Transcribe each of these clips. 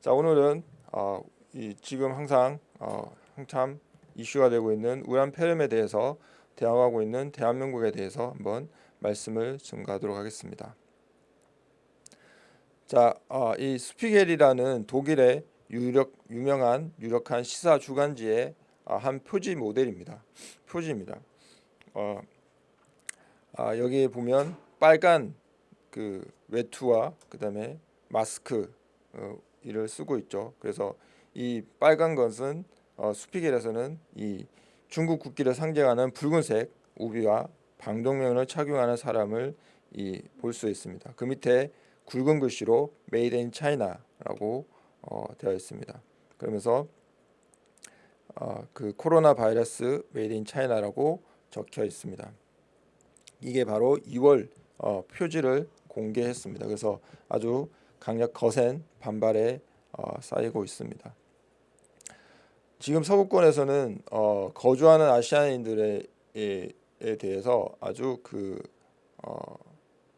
자 오늘은 어, 이 지금 항상 어, 한참 이슈가 되고 있는 우란 폐렴에 대해서 대항하고 있는 대한민국에 대해서 한번 말씀을 증가하도록 하겠습니다. 자, 어, 이 스피겔이라는 독일의 유력 유명한 유력한 시사 주간지의 어, 한 표지 모델입니다. 표지입니다. 어, 아, 여기에 보면 빨간 그 외투와 그다음에 마스크 어, 이를 쓰고 있죠. 그래서 이 빨간 것은 어, 수피겔에서는 이 중국 국기를 상징하는 붉은색 우비와 방독면을 착용하는 사람을 볼 수 있습니다. 그 밑에 굵은 글씨로 Made in China라고 어, 되어 있습니다. 그러면서 어, 그 코로나 바이러스 Made in China라고 적혀 있습니다. 이게 바로 2월 어, 표지를 공개했습니다. 그래서 아주 강력 거센 반발에 어, 쌓이고 있습니다. 지금 서구권에서는 어, 거주하는 아시아인들에 대해서 아주 그 어,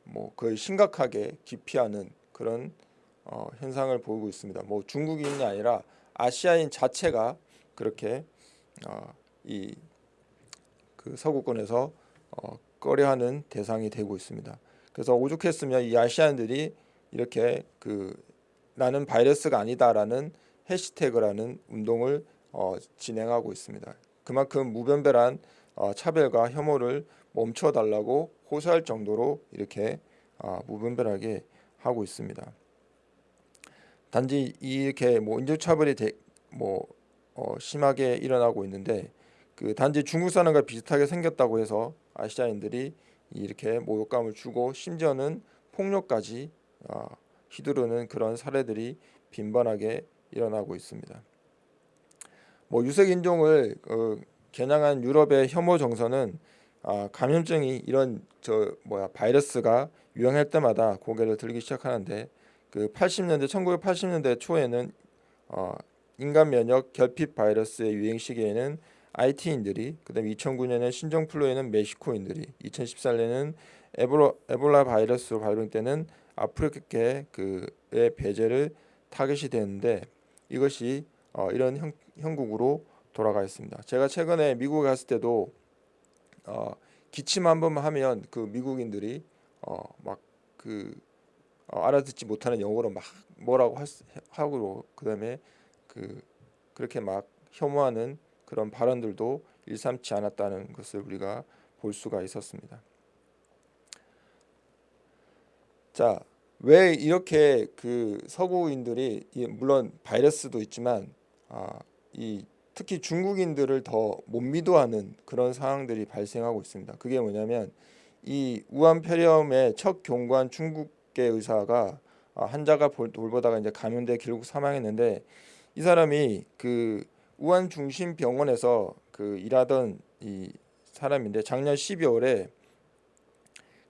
뭐 거의 심각하게 기피하는 그런 어, 현상을 보이고 있습니다. 뭐 중국인이 아니라 아시아인 자체가 그렇게 어, 이그 서구권에서 어, 꺼려하는 대상이 되고 있습니다. 그래서 오죽했으면 이 아시아인들이 이렇게 그 나는 바이러스가 아니다라는 해시태그라는 운동을 어, 진행하고 있습니다. 그만큼 무변별한 어, 차별과 혐오를 멈춰달라고 호소할 정도로 이렇게 어, 무분별하게 하고 있습니다. 단지 이렇게 뭐 인종차별이 대, 뭐 어, 심하게 일어나고 있는데 그 단지 중국 사람과 비슷하게 생겼다고 해서 아시아인들이 이렇게 모욕감을 주고 심지어는 폭력까지 어, 휘두르는 그런 사례들이 빈번하게 일어나고 있습니다. 뭐 유색 인종을 어, 겨냥한 유럽의 혐오 정서는 아, 감염증이 이런 저 뭐야 바이러스가 유행할 때마다 고개를 들기 시작하는데 그 80년대 1980년대 초에는 어, 인간 면역 결핍 바이러스의 유행 시기에는 IT인들이 그다음 2009년에 신종플루에는 멕시코인들이 2014년에는 에볼라, 에볼라 바이러스로 발병되는 아프리카계 그의 배제를 타겟이 되는데 이것이 어, 이런 형, 형국으로 돌아가 있습니다. 제가 최근에 미국에 갔을 때도 어, 기침 한 번만 하면 그 미국인들이 어, 막그 어, 알아듣지 못하는 영어로 막 뭐라고 하고 그다음에 그 그렇게 막 혐오하는 그런 발언들도 일삼지 않았다는 것을 우리가 볼 수가 있었습니다. 자, 왜 이렇게 그 서구인들이 물론 바이러스도 있지만 아, 이 특히 중국인들을 더못 믿어하는 그런 상황들이 발생하고 있습니다. 그게 뭐냐면 이 우한 폐렴의 첫 경관 중국계 의사가 아, 환자가 돌보다가 이제 감염돼 결국 사망했는데 이 사람이 그 우한 중심 병원에서 그 일하던 이 사람인데 작년 12월에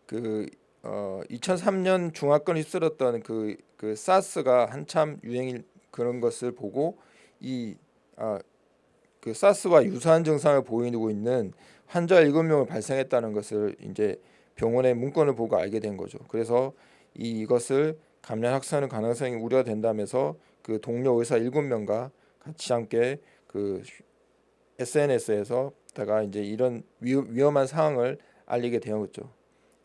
그 어, 2003년 중화권 휩쓸었던 그, 그 사스가 한참 유행일 그런 것을 보고 이 아, 그 사스와 유사한 증상을 보이고 있는 환자 7명을 발생했다는 것을 이제 병원의 문건을 보고 알게 된 거죠. 그래서 이, 이것을 감염 확산의 가능성이 우려된다면서 그 동료 의사 7명과 같이 함께 그 SNS에서 다가 이제 이런 위험한 상황을 알리게 되었죠.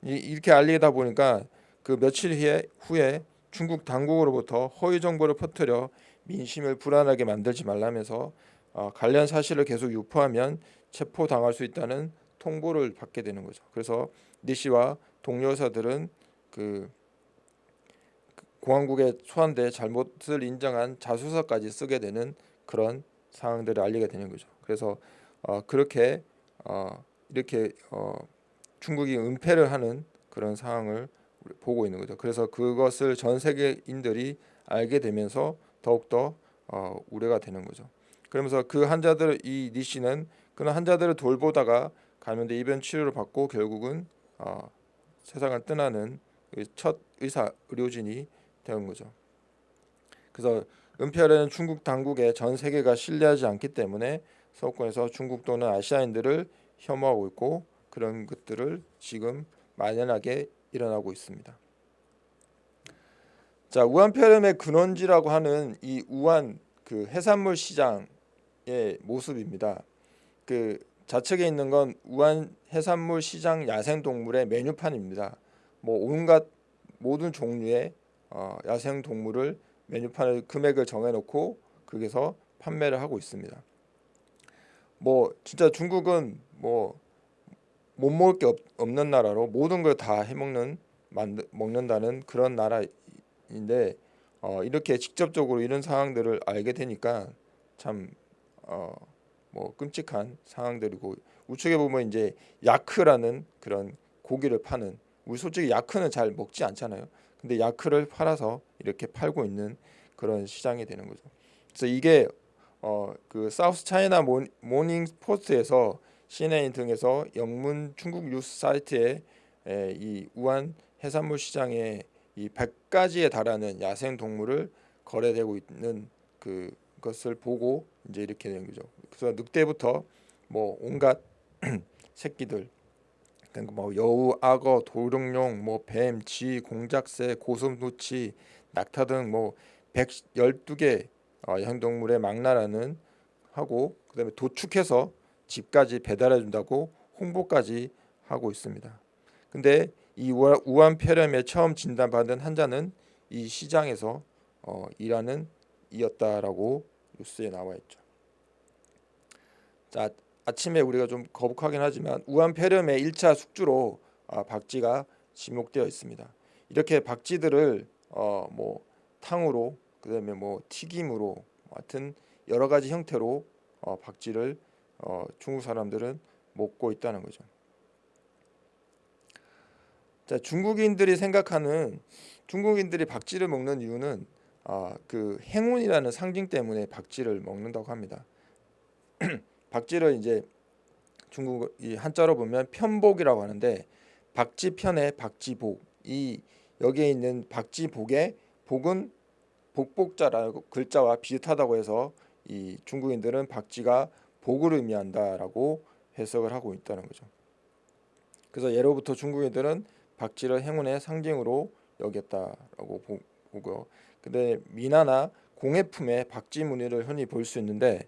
이렇게 알리다 보니까 그 며칠 후에, 후에 중국 당국으로부터 허위 정보를 퍼뜨려 민심을 불안하게 만들지 말라면서 어, 관련 사실을 계속 유포하면 체포당할 수 있다는 통보를 받게 되는 거죠. 그래서 니 씨와 동료 의사들은 그 공항국에 소환돼 잘못을 인정한 자수서까지 쓰게 되는 그런 상황들을 알리게 되는 거죠. 그래서 어, 그렇게 어, 이렇게 어, 중국이 은폐를 하는 그런 상황을 보고 있는 거죠. 그래서 그것을 전 세계인들이 알게 되면서 더욱더 어, 우려가 되는 거죠. 그러면서 그 환자들 이 니 씨는 그런 환자들을 돌보다가 감염돼 입원 치료를 받고 결국은 어, 세상을 떠나는 그첫 의사 의료진이 되는 거죠. 그래서 은폐하려는 중국 당국에 전 세계가 신뢰하지 않기 때문에 서구권에서 중국 또는 아시아인들을 혐오하고 있고 그런 것들을 지금 만연하게 일어나고 있습니다. 자 우한폐렴의 근원지라고 하는 이 우한 그 해산물 시장의 모습입니다. 그 좌측에 있는 건 우한 해산물 시장 야생 동물의 메뉴판입니다. 뭐 온갖 모든 종류의 어, 야생 동물을 메뉴판을 금액을 정해놓고 거기서 판매를 하고 있습니다. 뭐 진짜 중국은 뭐 못 먹을 게 없, 없는 나라로 모든 걸 다 해먹는 만드, 먹는다는 그런 나라인데 어, 이렇게 직접적으로 이런 상황들을 알게 되니까 참 어, 뭐 끔찍한 상황들이고 우측에 보면 이제 야크라는 그런 고기를 파는 우리 솔직히 야크는 잘 먹지 않잖아요. 근데 야크를 팔아서 이렇게 팔고 있는 그런 시장이 되는 거죠. 그래서 이게 어 그 South China Morning Post에서 CNN 등에서 영문 중국 뉴스 사이트에 에, 이 우한 해산물 시장에 이 100가지에 달하는 야생 동물을 거래되고 있는 그 것을 보고 이제 이렇게 된 거죠. 그래서 늑대부터 뭐 온갖 새끼들 그러니까 뭐 여우, 악어, 도룡뇽, 뭐 뱀, 쥐, 공작새, 고슴도치, 낙타 등 뭐 112개 어, 야생동물의 망나라는 하고 그다음에 도축해서 집까지 배달해 준다고 홍보까지 하고 있습니다. 근데 이 우한 폐렴에 처음 진단받은 환자는 이 시장에서 어, 일하는 이었다라고 뉴스에 나와 있죠. 자 아침에 우리가 좀 거북하긴 하지만 우한 폐렴의 1차 숙주로 아, 박쥐가 지목되어 있습니다. 이렇게 박쥐들을 어, 뭐 탕으로 그다음에 뭐 튀김으로 하여튼 여러 가지 형태로 어, 박쥐를 어, 중국 사람들은 먹고 있다는 거죠. 자 중국인들이 생각하는 중국인들이 박쥐를 먹는 이유는 아, 그 행운이라는 상징 때문에 박쥐를 먹는다고 합니다. 박쥐를 이제 중국 이 한자로 보면 편복이라고 하는데 박쥐편의 박쥐복 이 여기에 있는 박쥐복의 복은 복복자라고 글자와 비슷하다고 해서 이 중국인들은 박쥐가 복을 의미한다라고 해석을 하고 있다는 거죠. 그래서 예로부터 중국인들은 박쥐를 행운의 상징으로 여겼다라고 보고요. 근데 미나나 공예품에 박쥐 무늬를 흔히 볼 수 있는데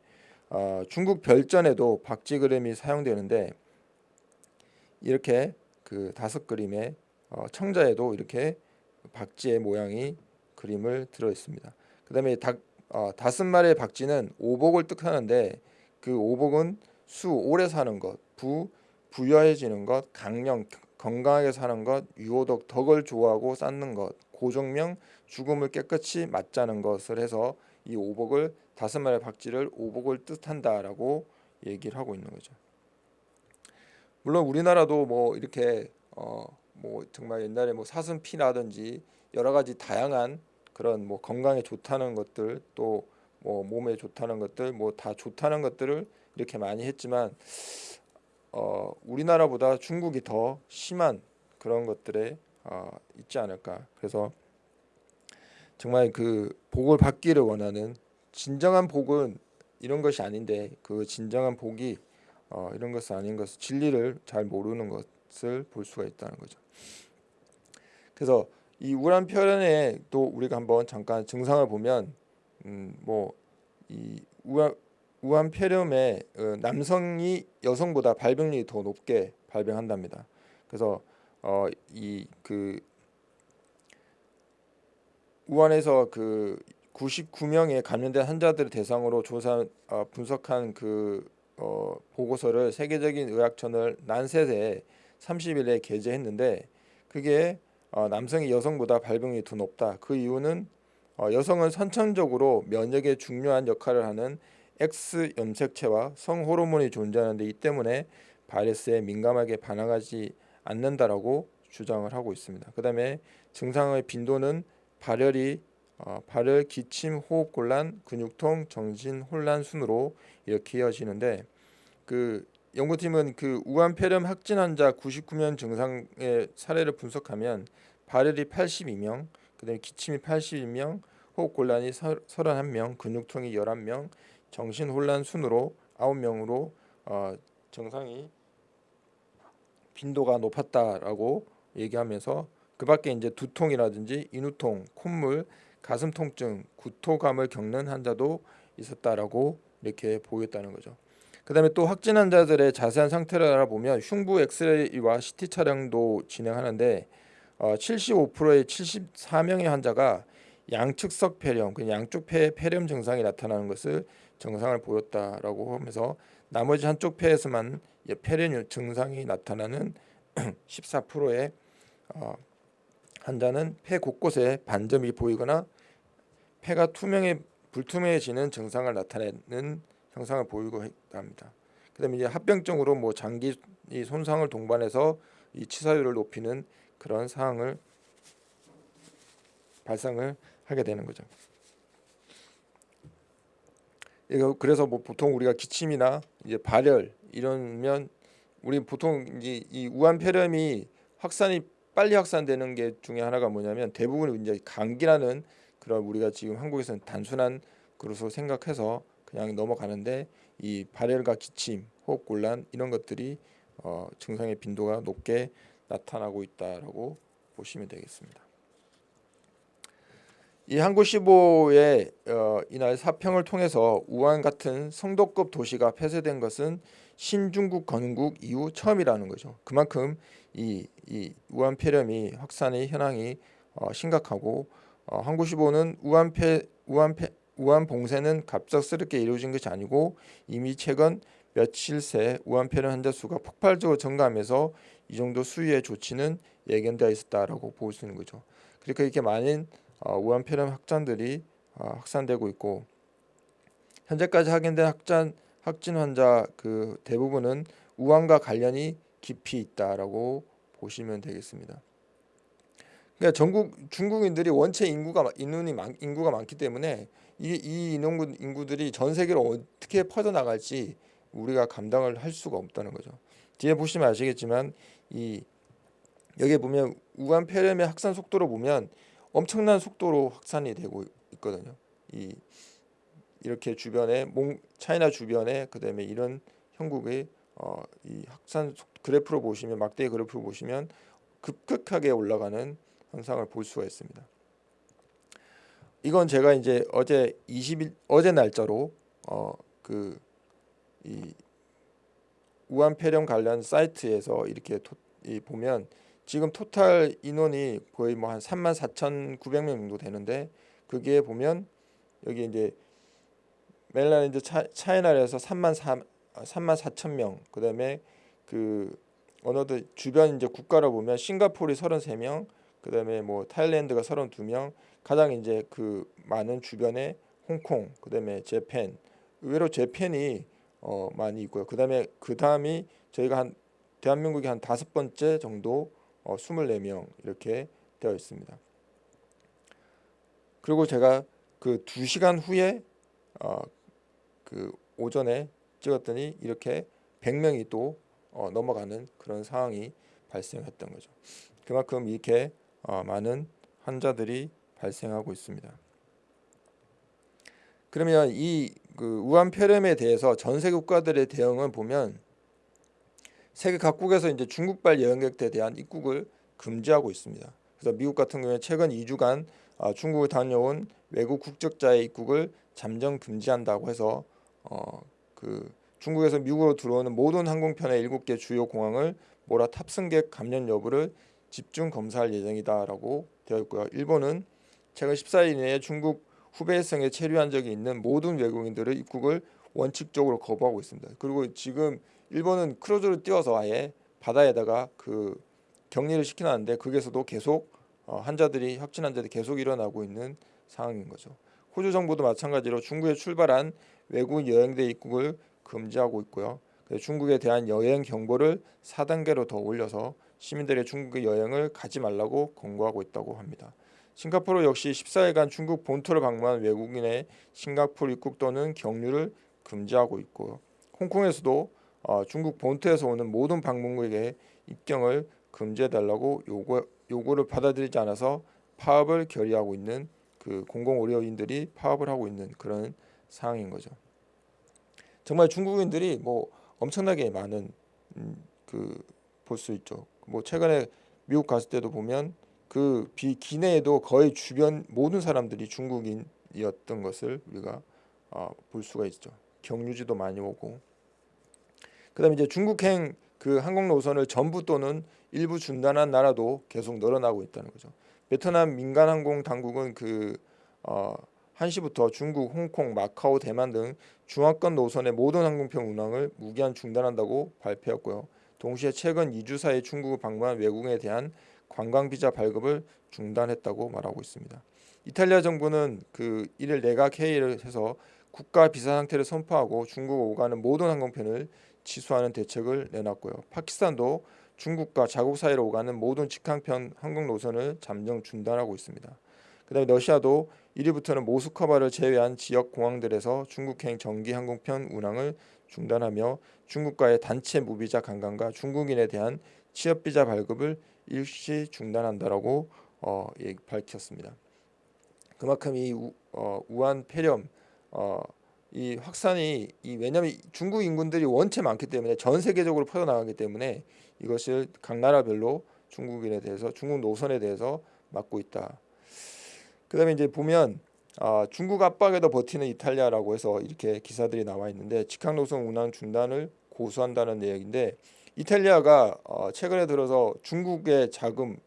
어, 중국 별전에도 박쥐 그림이 사용되는데 이렇게 그 다섯 그림의 어, 청자에도 이렇게 박쥐의 모양이 그림을 들어 있습니다. 그 다음에 닭, 어, 다섯 마리의 박쥐는 오복을 뜻하는데 그 오복은 수 오래 사는 것, 부 부여해지는 것, 강령 건강하게 사는 것, 유호덕 덕을 좋아하고 쌓는 것, 고정명 죽음을 깨끗이 맞자는 것을 해서 이 오복을 다섯 마리 박쥐를 오복을 뜻한다라고 얘기를 하고 있는 거죠. 물론 우리나라도 뭐 이렇게 어 뭐 정말 옛날에 뭐 사슴피라든지 여러 가지 다양한 그런 뭐 건강에 좋다는 것들 또 뭐 몸에 좋다는 것들 뭐 다 좋다는 것들을 이렇게 많이 했지만 어 우리나라보다 중국이 더 심한 그런 것들에 어 있지 않을까 그래서 정말 그 복을 받기를 원하는 진정한 복은 이런 것이 아닌데 그 진정한 복이 어, 이런 것은 아닌 것을 진리를 잘 모르는 것을 볼 수가 있다는 거죠. 그래서 이 우울한 표현에 또 우리가 한번 잠깐 증상을 보면 음, 뭐이 우한 우한 폐렴에 어, 남성이 여성보다 발병률이 더 높게 발병한답니다. 그래서 어, 이 그 우한에서 그 99명의 감염된 환자들을 대상으로 조사 어, 분석한 그 어, 보고서를 세계적인 의학 저널 난셋에 30일에 게재했는데 그게 어, 남성이 여성보다 발병률이 더 높다. 그 이유는 어, 여성은 선천적으로 면역에 중요한 역할을 하는 X 염색체와 성 호르몬이 존재하는데 이 때문에 바이러스에 민감하게 반응하지 않는다라고 주장을 하고 있습니다. 그다음에 증상의 빈도는 발열이 어, 발열, 기침, 호흡 곤란, 근육통, 정신 혼란 순으로 이렇게 이어지는데 그 연구팀은 그 우한 폐렴 확진 환자 99명 증상의 사례를 분석하면 발열이 82명, 그다음에 기침이 82명, 호흡 곤란이 31명, 근육통이 11명, 정신 혼란 순으로 9명으로 어, 증상이 빈도가 높았다라고 얘기하면서 그 밖에 이제 두통이라든지 인후통, 콧물, 가슴 통증, 구토감을 겪는 환자도 있었다라고 이렇게 보였다는 거죠. 그 다음에 또 확진 환자들의 자세한 상태를 알아보면 흉부 엑스레이와 CT 촬영도 진행하는데 어, 75%의 74명의 환자가 양측석 폐렴, 그 양쪽 폐 폐렴 증상이 나타나는 것을 증상을 보였다라고 하면서 나머지 한쪽 폐에서만 폐렴 증상이 나타나는 14%의 어, 환자는 폐 곳곳에 반점이 보이거나 폐가 투명해 불투명해지는 증상을 나타내는 형상을 보이고 합니다. 그다음에 이제 합병증으로 뭐 장기 이 손상을 동반해서 이 치사율을 높이는 그런 사항을 발생을 하게 되는 거죠. 이거 그래서 뭐 보통 우리가 기침이나 이제 발열 이러면 우리 보통 이제 이 우한 폐렴이 확산이 빨리 확산되는 게 중에 하나가 뭐냐면 대부분 이제 감기라는 그런 우리가 지금 한국에서는 단순한 그로서 생각해서 그냥 넘어가는데 이 발열과 기침, 호흡 곤란 이런 것들이 어, 증상의 빈도가 높게 나타나고 있다라고 보시면 되겠습니다. 이 한국시보의 어, 이날 사평을 통해서 우한 같은 성도급 도시가 폐쇄된 것은 신중국 건국 이후 처음이라는 거죠. 그만큼 이, 이 우한 폐렴이 확산의 현황이 어, 심각하고 어, 한국시보는 우한 폐 우한 폐 우한 봉쇄는 갑작스럽게 이루어진 것이 아니고 이미 최근 며칠 새 우한 폐렴 환자 수가 폭발적으로 증가하면서 이 정도 수위의 조치는 예견되어 있었다라고 볼 수 있는 거죠. 그러니까 이렇게 많은 어, 우한 폐렴 확산들이 어, 확산되고 있고 현재까지 확인된 확진 확진 환자 그 대부분은 우한과 관련이 깊이 있다라고 보시면 되겠습니다. 그러니까 전국 중국인들이 원체 인구가 인원이 많, 인구가 많기 때문에 이, 이 인구 인구들이 전 세계로 어떻게 퍼져 나갈지 우리가 감당을 할 수가 없다는 거죠. 뒤에 보시면 아시겠지만 이 여기에 보면 우한 폐렴의 확산 속도로 보면 엄청난 속도로 확산이 되고 있거든요. 이 이렇게 주변에 몽 차이나 주변에 그다음에 이런 형국의 어, 이 확산 속, 그래프로 보시면 막대 그래프로 보시면 급격하게 올라가는 현상을 볼 수가 있습니다. 이건 제가 이제 어제 20일 어제 날짜로 어 그 이 우한 폐렴 관련 사이트에서 이렇게 토, 이 보면 지금 토탈 인원이 거의 뭐 한 3만 4,900명 정도 되는데 그게 보면 여기 이제 멜라랜드 차이나에서 3만 4 3만 4천 명 그다음에 그 어느들 주변 이제 국가로 보면 싱가포르이 33명 그다음에 뭐 타일랜드가 32명 가장 이제 그 많은 주변에 홍콩 그다음에 재팬 의외로 재팬이 어 많이 있고요. 그다음에 그 다음이 저희가 한 대한민국이 한 다섯 번째 정도 어 24명 이렇게 되어 있습니다. 그리고 제가 그 두 시간 후에 어 그 오전에 찍었더니 이렇게 100명이 또 어 넘어가는 그런 상황이 발생했던 거죠. 그만큼 이렇게 어 많은 환자들이 발생하고 있습니다. 그러면 이 그 우한 폐렴에 대해서 전 세계 국가들의 대응을 보면 세계 각국에서 이제 중국발 여행객들에 대한 입국을 금지하고 있습니다. 그래서 미국 같은 경우에 최근 2주간 어, 중국을 다녀온 외국 국적자의 입국을 잠정 금지한다고 해서 어, 그 중국에서 미국으로 들어오는 모든 항공편의 7개 주요 공항을 모라 탑승객 감염 여부를 집중 검사할 예정이다라고 되어 있고요. 일본은 최근 14일 이내에 중국 후베이성에 체류한 적이 있는 모든 외국인들의 입국을 원칙적으로 거부하고 있습니다. 그리고 지금 일본은 크루즈를 띄워서 아예 바다에다가 그 격리를 시켜놨는데 거기에서도 계속 어, 환자들이 확진 환자들이 계속 일어나고 있는 상황인 거죠. 호주 정부도 마찬가지로 중국에 출발한 외국 여행대 입국을 금지하고 있고요. 중국에 대한 여행 경보를 4단계로 더 올려서 시민들의 중국의 여행을 가지 말라고 권고하고 있다고 합니다. 싱가포르 역시 14일간 중국 본토를 방문한 외국인의 싱가포르 입국 또는 경유를 금지하고 있고 홍콩에서도 어, 중국 본토에서 오는 모든 방문국에게 입경을 금지해달라고 요구, 요구를 받아들이지 않아서 파업을 결의하고 있는 그 공공의료인들이 파업을 하고 있는 그런 상황인 거죠. 정말 중국인들이 뭐 엄청나게 많은 음, 그볼 수 있죠. 뭐 최근에 미국 갔을 때도 보면 그 비기내에도 거의 주변 모든 사람들이 중국인이었던 것을 우리가 어, 볼 수가 있죠. 경유지도 많이 오고 그다음에 이제 중국행 그 항공 노선을 전부 또는 일부 중단한 나라도 계속 늘어나고 있다는 거죠. 베트남 민간 항공 당국은 그 어, 1시부터 중국, 홍콩, 마카오, 대만 등 중화권 노선의 모든 항공편 운항을 무기한 중단한다고 발표했고요. 동시에 최근 2주 사이 중국을 방문한 외국인에 대한 관광 비자 발급을 중단했다고 말하고 있습니다. 이탈리아 정부는 그 이를 내각 회의를 해서 국가 비상 상태를 선포하고 중국 오가는 모든 항공편을 취소하는 대책을 내놨고요. 파키스탄도 중국과 자국 사이로 오가는 모든 직항편 항공 노선을 잠정 중단하고 있습니다. 그다음에 러시아도 1위부터는 모스크바를 제외한 지역 공항들에서 중국행 정기 항공편 운항을 중단하며 중국과의 단체 무비자 관광과 중국인에 대한 취업 비자 발급을 일시 중단한다라고 어, 예, 밝혔습니다. 그만큼 이 우, 어, 우한 폐렴 어, 이 확산이 이 왜냐하면 중국 인군들이 원체 많기 때문에 전 세계적으로 퍼져나가기 때문에 이것을 각 나라별로 중국인에 대해서 중국 노선에 대해서 막고 있다. 그다음에 이제 보면 아, 중국 압박에도 버티는 이탈리아라고 해서 이렇게 기사들이 나와 있는데 직항 노선 운항 중단을 고수한다는 내용인데 이탈리아가 어, 최근에 들어서 중국의 자금을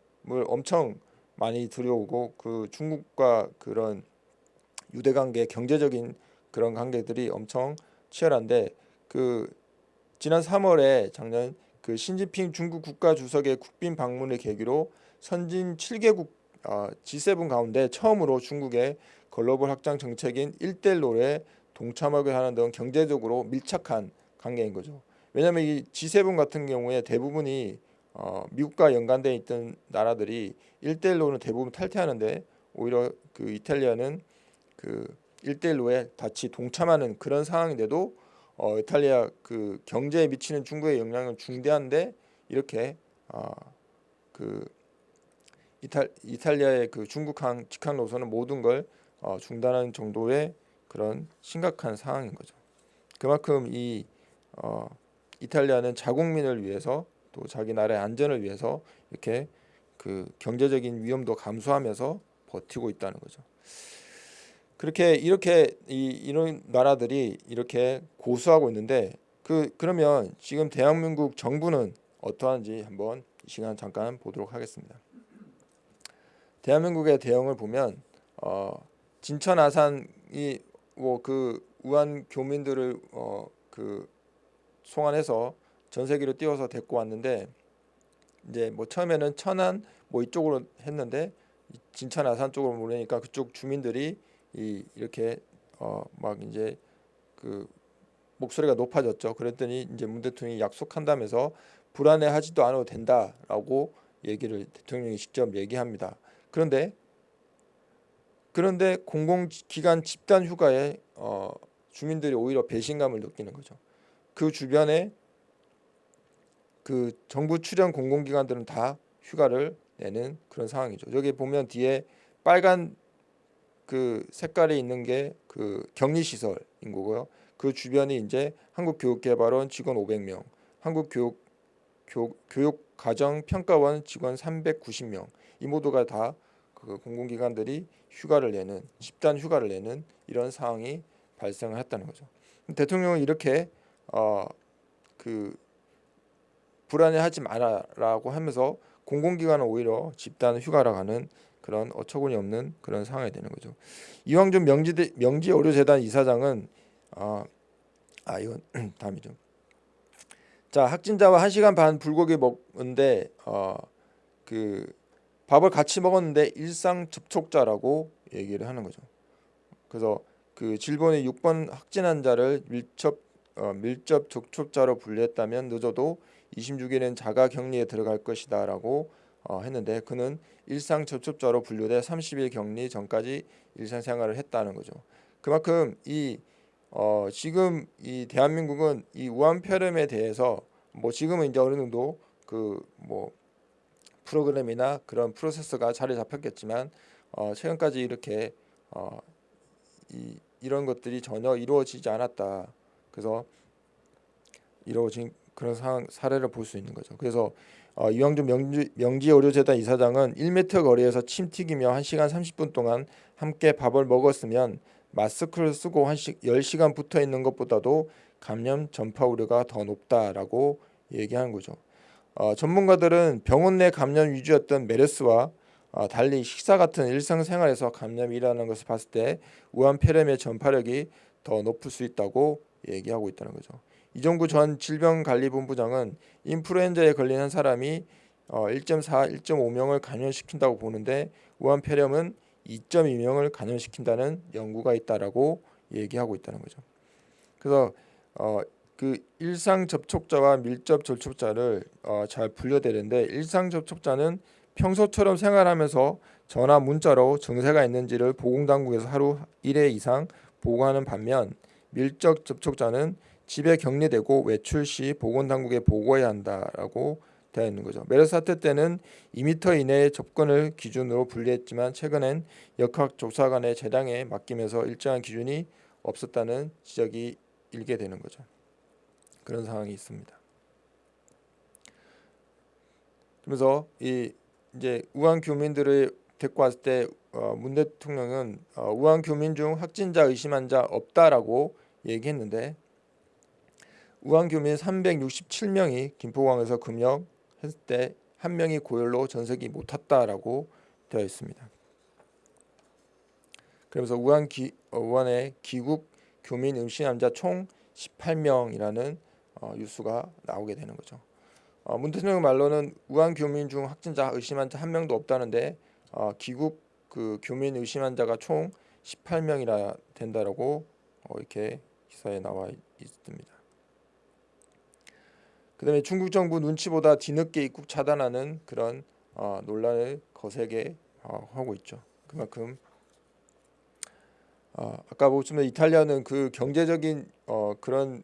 엄청 많이 들여오고 그 중국과 그런 유대 관계 경제적인 그런 관계들이 엄청 치열한데 그 지난 3월에 작년 그 신진핑 중국 국가 주석의 국빈 방문을 계기로 선진 7개국 어, G7 가운데 처음으로 중국의 글로벌 확장 정책인 일대일로에 동참하게 하는 등 경제적으로 밀착한 관계인 거죠. 왜냐하면 이 G7 같은 경우에 대부분이 어, 미국과 연관돼 있던 나라들이 일대일로는 대부분 탈퇴하는데 오히려 그 이탈리아는 그 일대일로에 같이 동참하는 그런 상황인데도 어, 이탈리아 그 경제에 미치는 중국의 영향은 중대한데 이렇게 어, 그 이탈, 이탈리아의 그 중국항 직항 노선은 모든 걸 어, 중단하는 정도의 그런 심각한 상황인 거죠. 그만큼 이 어, 이탈리아는 자국민을 위해서 또 자기 나라의 안전을 위해서 이렇게 그 경제적인 위험도 감수하면서 버티고 있다는 거죠. 그렇게 이렇게 이, 이런 나라들이 이렇게 고수하고 있는데 그 그러면 지금 대한민국 정부는 어떠한지 한번 이 시간 잠깐 보도록 하겠습니다. 대한민국의 대응을 보면 어, 진천 아산이 뭐 그 우한 교민들을 어, 그 송환해서 전 세계로 띄워서 데리고 왔는데 이제 뭐 처음에는 천안 뭐 이쪽으로 했는데 진천 아산 쪽으로 보내니까 그쪽 주민들이 이 이렇게 어 막 이제 그 목소리가 높아졌죠. 그랬더니 이제 문 대통령이 약속한다면서 불안해하지도 않아도 된다라고 얘기를 대통령이 직접 얘기합니다. 그런데 그런데 공공기관 집단 휴가에 어, 주민들이 오히려 배신감을 느끼는 거죠. 그 주변에 그 정부 출연 공공기관들은 다 휴가를 내는 그런 상황이죠. 여기 보면 뒤에 빨간 그 색깔이 있는 게 그 격리 시설인 거고요. 그 주변이 이제 한국교육개발원 직원 500명, 한국교육 교, 교육가정평가원 직원 390명 이 모두가 다 그 공공기관들이 휴가를 내는 집단 휴가를 내는 이런 상황이 발생을 했다는 거죠. 대통령은 이렇게 어, 그 불안해하지 마라라고 하면서 공공기관은 오히려 집단 휴가라 가는 그런 어처구니 없는 그런 상황이 되는 거죠. 이왕준 명지 명지 의료재단 이사장은 아, 아 이건 다음이죠. 자 확진자와 1 시간 반 불고기 먹는데 어, 그 밥을 같이 먹었는데 일상 접촉자라고 얘기를 하는 거죠. 그래서 그 질본의 6번 확진 환자를 밀접 어, 밀접 접촉자로 분류했다면 늦어도 26일은 자가 격리에 들어갈 것이다 라고 어, 했는데 그는 일상 접촉자로 분류돼 30일 격리 전까지 일상생활을 했다는 거죠. 그만큼 이 어, 지금 이 대한민국은 이 우한 폐렴에 대해서 뭐 지금은 이제 어느 정도 그 뭐 프로그램이나 그런 프로세스가 자리 잡혔겠지만 어, 최근까지 이렇게 어, 이, 이런 것들이 전혀 이루어지지 않았다. 그래서 이루어진 그런 상황 사례를 볼 수 있는 거죠. 그래서 어, 명지, 명지의료재단 이사장은 1m 거리에서 침 튀기며 1시간 30분 동안 함께 밥을 먹었으면 마스크를 쓰고 한 시, 10시간 붙어 있는 것보다도 감염 전파 우려가 더 높다라고 얘기하는 거죠. 어, 전문가들은 병원 내 감염 위주였던 메르스와 어, 달리 식사 같은 일상생활에서 감염이 일어나는 것을 봤을 때 우한 폐렴의 전파력이 더 높을 수 있다고 얘기하고 있다는 거죠. 이종구 전 질병관리본부장은 인플루엔자에 걸린 한 사람이 어, 1.4, 1.5명을 감염시킨다고 보는데 우한 폐렴은 2.2명을 감염시킨다는 연구가 있다라고 얘기하고 있다는 거죠. 그래서 어, 그 일상 접촉자와 밀접 접촉자를 어, 잘 분류되는데 일상 접촉자는 평소처럼 생활하면서 전화 문자로 증세가 있는지를 보건당국에서 하루 1회 이상 보고하는 반면 밀접 접촉자는 집에 격리되고 외출 시 보건당국에 보고해야 한다라고 되어 있는 거죠. 메르스 사태 때는 2m 이내의 접근을 기준으로 분리했지만 최근엔 역학 조사관의 재량에 맡기면서 일정한 기준이 없었다는 지적이 일게 되는 거죠. 그런 상황이 있습니다. 그래서 이 이제 우한 교민들을 데리고 왔을 때 어, 문 대통령은 어, 우한 교민 중 확진자 의심한 자 없다라고 얘기했는데 우한 교민 367명이 김포공항에서 금역했을 때 한 명이 고열로 전세기 못 탔다라고 되어 있습니다. 그러면서 우한 기, 어, 우한의 기국 교민 음식 환자 총 18명이라는 어, 뉴스가 나오게 되는 거죠. 어, 문 대통령 말로는 우한 교민 중 확진자 의심한 자한 명도 없다는데 어, 기국 그 교민 의심한 자가 총 18명이라 된다라고 어, 이렇게 기사에 나와 있습니다. 그 다음에 중국 정부 눈치보다 뒤늦게 입국 차단하는 그런 어, 논란을 거세게 어, 하고 있죠. 그만큼 어, 아까 보시면 이탈리아는 그 경제적인 어, 그런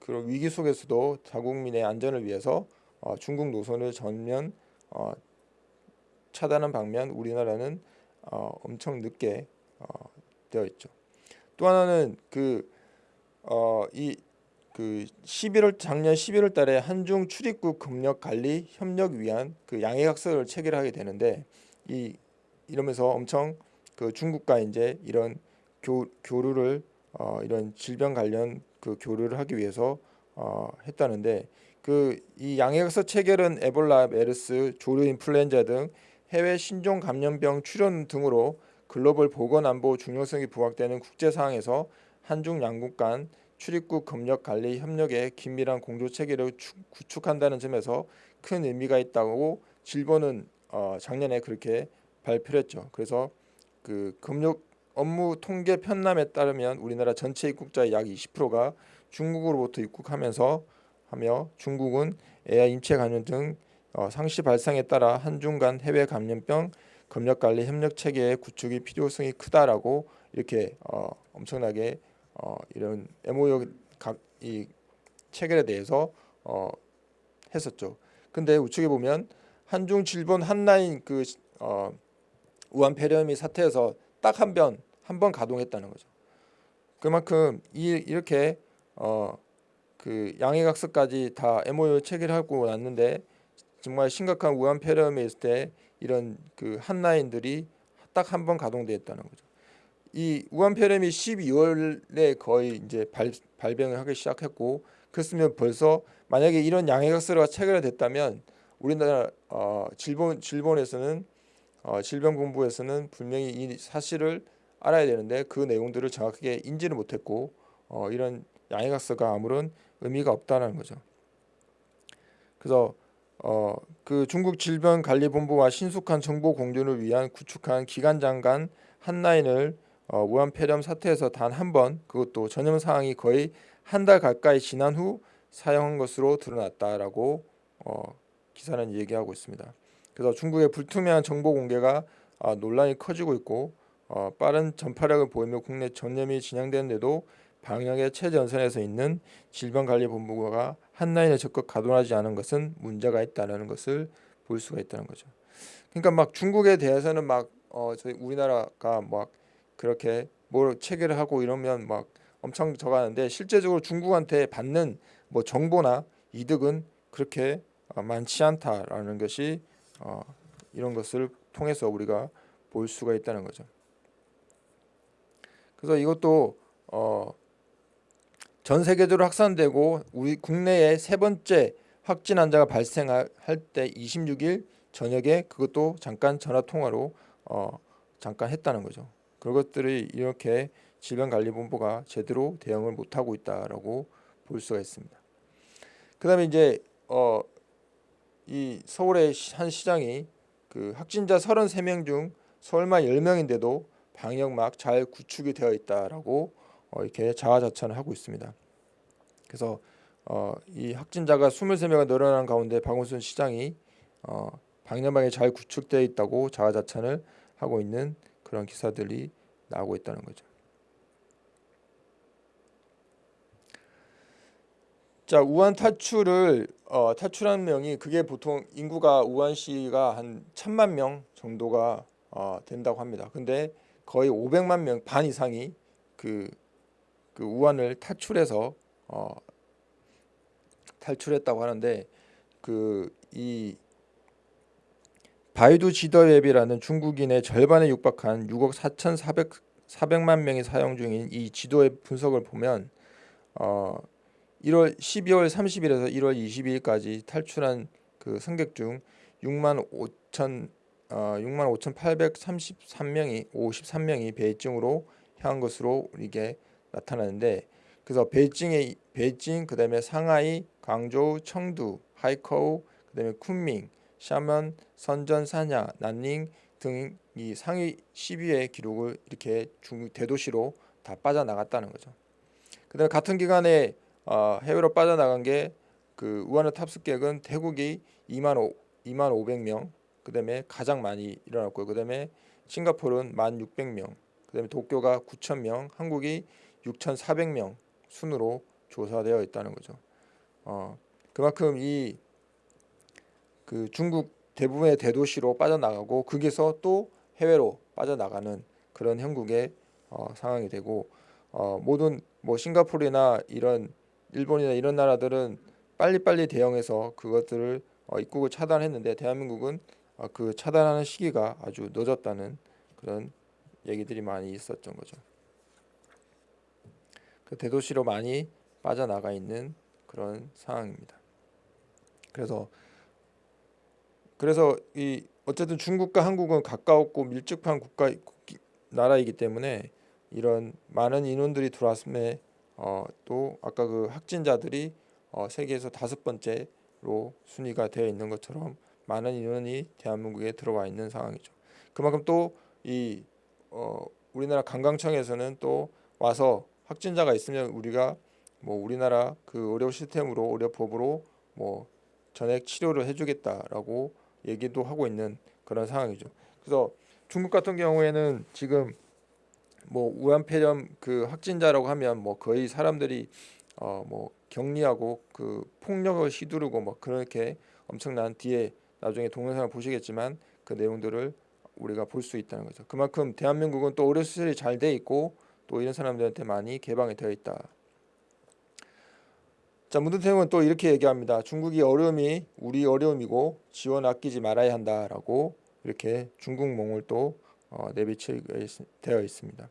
그런 위기 속에서도 자국민의 안전을 위해서 어, 중국 노선을 전면 어, 차단한 방면 우리나라는 어, 엄청 늦게 어, 되어 있죠. 또 하나는 그 어, 이 그 11월 작년 11월 달에 한중 출입국 금력 관리 협력 위한 그 양해각서를 체결하게 되는데 이 이러면서 엄청 그 중국과 이제 이런 교, 교류를 어, 이런 질병 관련 그 교류를 하기 위해서 어, 했다는데 그 이 양해각서 체결은 에볼라, 메르스, 조류 인플루엔자 등 해외 신종 감염병 출현 등으로 글로벌 보건 안보 중요성이 부각되는 국제 상황에서 한중 양국 간 출입국 검역 관리 협력의 긴밀한 공조 체계를 구축한다는 점에서 큰 의미가 있다고 질본은 어, 작년에 그렇게 발표했죠. 그래서 그 검역 업무 통계 편람에 따르면 우리나라 전체 입국자의 약 20%가 중국으로부터 입국하면서 하며 중국은 애야 임체 감염 등 어, 상시 발상에 따라 한중 간 해외 감염병 검역 관리 협력 체계의 구축이 필요성이 크다라고 이렇게 어, 엄청나게 어, 이런 MOU 각 이 체결에 대해서 어, 했었죠. 근데 우측에 보면 한중 질본 한라인 그 어, 우한 폐렴이 사태에서 딱 한 번 한 번 가동했다는 거죠. 그만큼 이 이렇게 어, 그 양해각서까지 다 MOU 체결하고 났는데 정말 심각한 우한 폐렴에 있을 때 이런 그 한라인들이 딱 한 번 가동되었다는 거죠. 이 우한 폐렴이 12월에 거의 이제 발, 발병을 하기 시작했고 그랬으면 벌써 만약에 이런 양해각서가 체결됐다면 우리나라 어, 질본 질본에서는 어, 질병본부에서는 분명히 이 사실을 알아야 되는데 그 내용들을 정확하게 인지를 못했고 어, 이런 양해각서가 아무런 의미가 없다는 거죠. 그래서 어, 그 중국 질병관리본부와 신속한 정보 공유를 위한 구축한 기관장 간 한라인을 어, 우한 폐렴 사태에서 단 한 번 그것도 전염 상황이 거의 한 달 가까이 지난 후 사용한 것으로 드러났다라고 어, 기사는 얘기하고 있습니다. 그래서 중국의 불투명한 정보 공개가 어, 논란이 커지고 있고 어, 빠른 전파력을 보이며 국내 전염이 진행되는데도 방역의 최전선에서 있는 질병관리본부가 한라인에 적극 가동하지 않은 것은 문제가 있다는 것을 볼 수가 있다는 거죠. 그러니까 막 중국에 대해서는 막 어, 저희 우리나라가 막 그렇게 뭘 체계를 하고 이러면 막 엄청 저가는데 실제적으로 중국한테 받는 뭐 정보나 이득은 그렇게 어, 많지 않다라는 것이 어, 이런 것을 통해서 우리가 볼 수가 있다는 거죠. 그래서 이것도 어, 전 세계적으로 확산되고 우리 국내에 세 번째 확진 환자가 발생할 때 26일 저녁에 그것도 잠깐 전화 통화로 어, 잠깐 했다는 거죠. 그것들이 이렇게 질병관리본부가 제대로 대응을 못하고 있다라고 볼 수가 있습니다. 그 다음에 이제 어, 이 서울의 한 시장이 그 확진자 33명 중 서울만 10명인데도 방역막 잘 구축이 되어 있다라고 어, 이렇게 자화자찬을 하고 있습니다. 그래서 어, 이 확진자가 23명이 늘어난 가운데 박원순 시장이 어, 방역막이 잘 구축되어 있다고 자화자찬을 하고 있는 그런 기사들이 나오고 있다는 거죠. 자 우한 탈출을 어, 탈출한 명이 그게 보통 인구가 우한시가 한 천만 명 정도가 어, 된다고 합니다. 근데 거의 500만 명 반 이상이 그, 그 우한을 탈출해서 어, 탈출했다고 하는데 그 이 바이두 지더 앱이라는 중국인의 절반에 육박한 6억 4,400 400만 명이 사용 중인 이 지도 앱 분석을 보면 어 1월 12월 30일에서 1월 22일까지 탈출한 그 승객 중 6만 5천 어, 6만 5,833명이 53명이 베이징으로 향한 것으로 이게 나타나는데 그래서 베이징에 베이징 그다음에 상하이, 광저우, 청두, 하이커우 그다음에 쿤밍, 샤먼, 선전, 사냐, 난닝 등 이 상위 10위의 기록을 이렇게 중 대도시로 다 빠져나갔다는 거죠. 그다음에 같은 기간에 어, 해외로 빠져나간 게 그 우한의 탑승객은 태국이 2만 5, 2만 500명, 그다음에 가장 많이 일어났고요. 그다음에 싱가포르는 1만 600명, 그다음에 도쿄가 9천 명, 한국이 6,400명 순으로 조사되어 있다는 거죠. 어, 그만큼 이 그 중국 대부분의 대도시로 빠져나가고 거기서 또 해외로 빠져나가는 그런 형국의 어, 상황이 되고 어, 모든 뭐 싱가포르나 이런 일본이나 이런 나라들은 빨리빨리 대응해서 그것들을 어, 입국을 차단했는데 대한민국은 어, 그 차단하는 시기가 아주 늦었다는 그런 얘기들이 많이 있었던 거죠. 그 대도시로 많이 빠져나가 있는 그런 상황입니다. 그래서 그래서 이 어쨌든 중국과 한국은 가까웠고 밀접한 국가 나라이기 때문에 이런 많은 인원들이 들어왔음에 어, 또 아까 그 확진자들이 어, 세계에서 다섯 번째로 순위가 되어 있는 것처럼 많은 인원이 대한민국에 들어와 있는 상황이죠. 그만큼 또이 어, 우리나라 관광청에서는 또 와서 확진자가 있으면 우리가 뭐 우리나라 그 의료 시스템으로 의료법으로 뭐 전액 치료를 해주겠다라고 얘기도 하고 있는 그런 상황이죠. 그래서 중국 같은 경우에는 지금 뭐 우한폐렴 그 확진자라고 하면 뭐 거의 사람들이 어 뭐 격리하고 그 폭력을 휘두르고 뭐 그렇게 엄청난 뒤에 나중에 동영상을 보시겠지만 그 내용들을 우리가 볼 수 있다는 거죠. 그만큼 대한민국은 또 의료 시설이 잘 돼 있고 또 이런 사람들한테 많이 개방이 되어 있다. 자 문득태웅은 또 이렇게 얘기합니다. 중국이 어려움이 우리 어려움이고 지원 아끼지 말아야 한다라고 이렇게 중국몽을 또 어, 내비치되어 있습니다.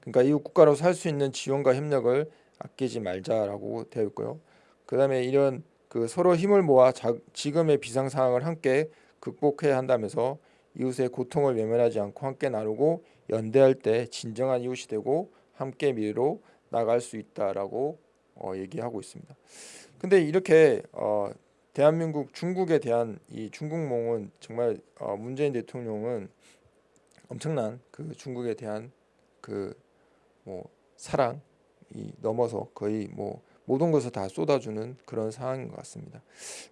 그러니까 이웃 국가로 살 수 있는 지원과 협력을 아끼지 말자라고 되어 있고요. 그 다음에 이런 그 서로 힘을 모아 자, 지금의 비상 상황을 함께 극복해야 한다면서 이웃의 고통을 외면하지 않고 함께 나누고 연대할 때 진정한 이웃이 되고 함께 미래로 나갈 수 있다라고 어, 얘기하고 있습니다. 근데 이렇게 어, 대한민국 중국에 대한 이 중국몽은 정말 어, 문재인 대통령은 엄청난 그 중국에 대한 그 뭐 사랑이 넘어서 거의 뭐 모든 것을 다 쏟아주는 그런 상황인 것 같습니다.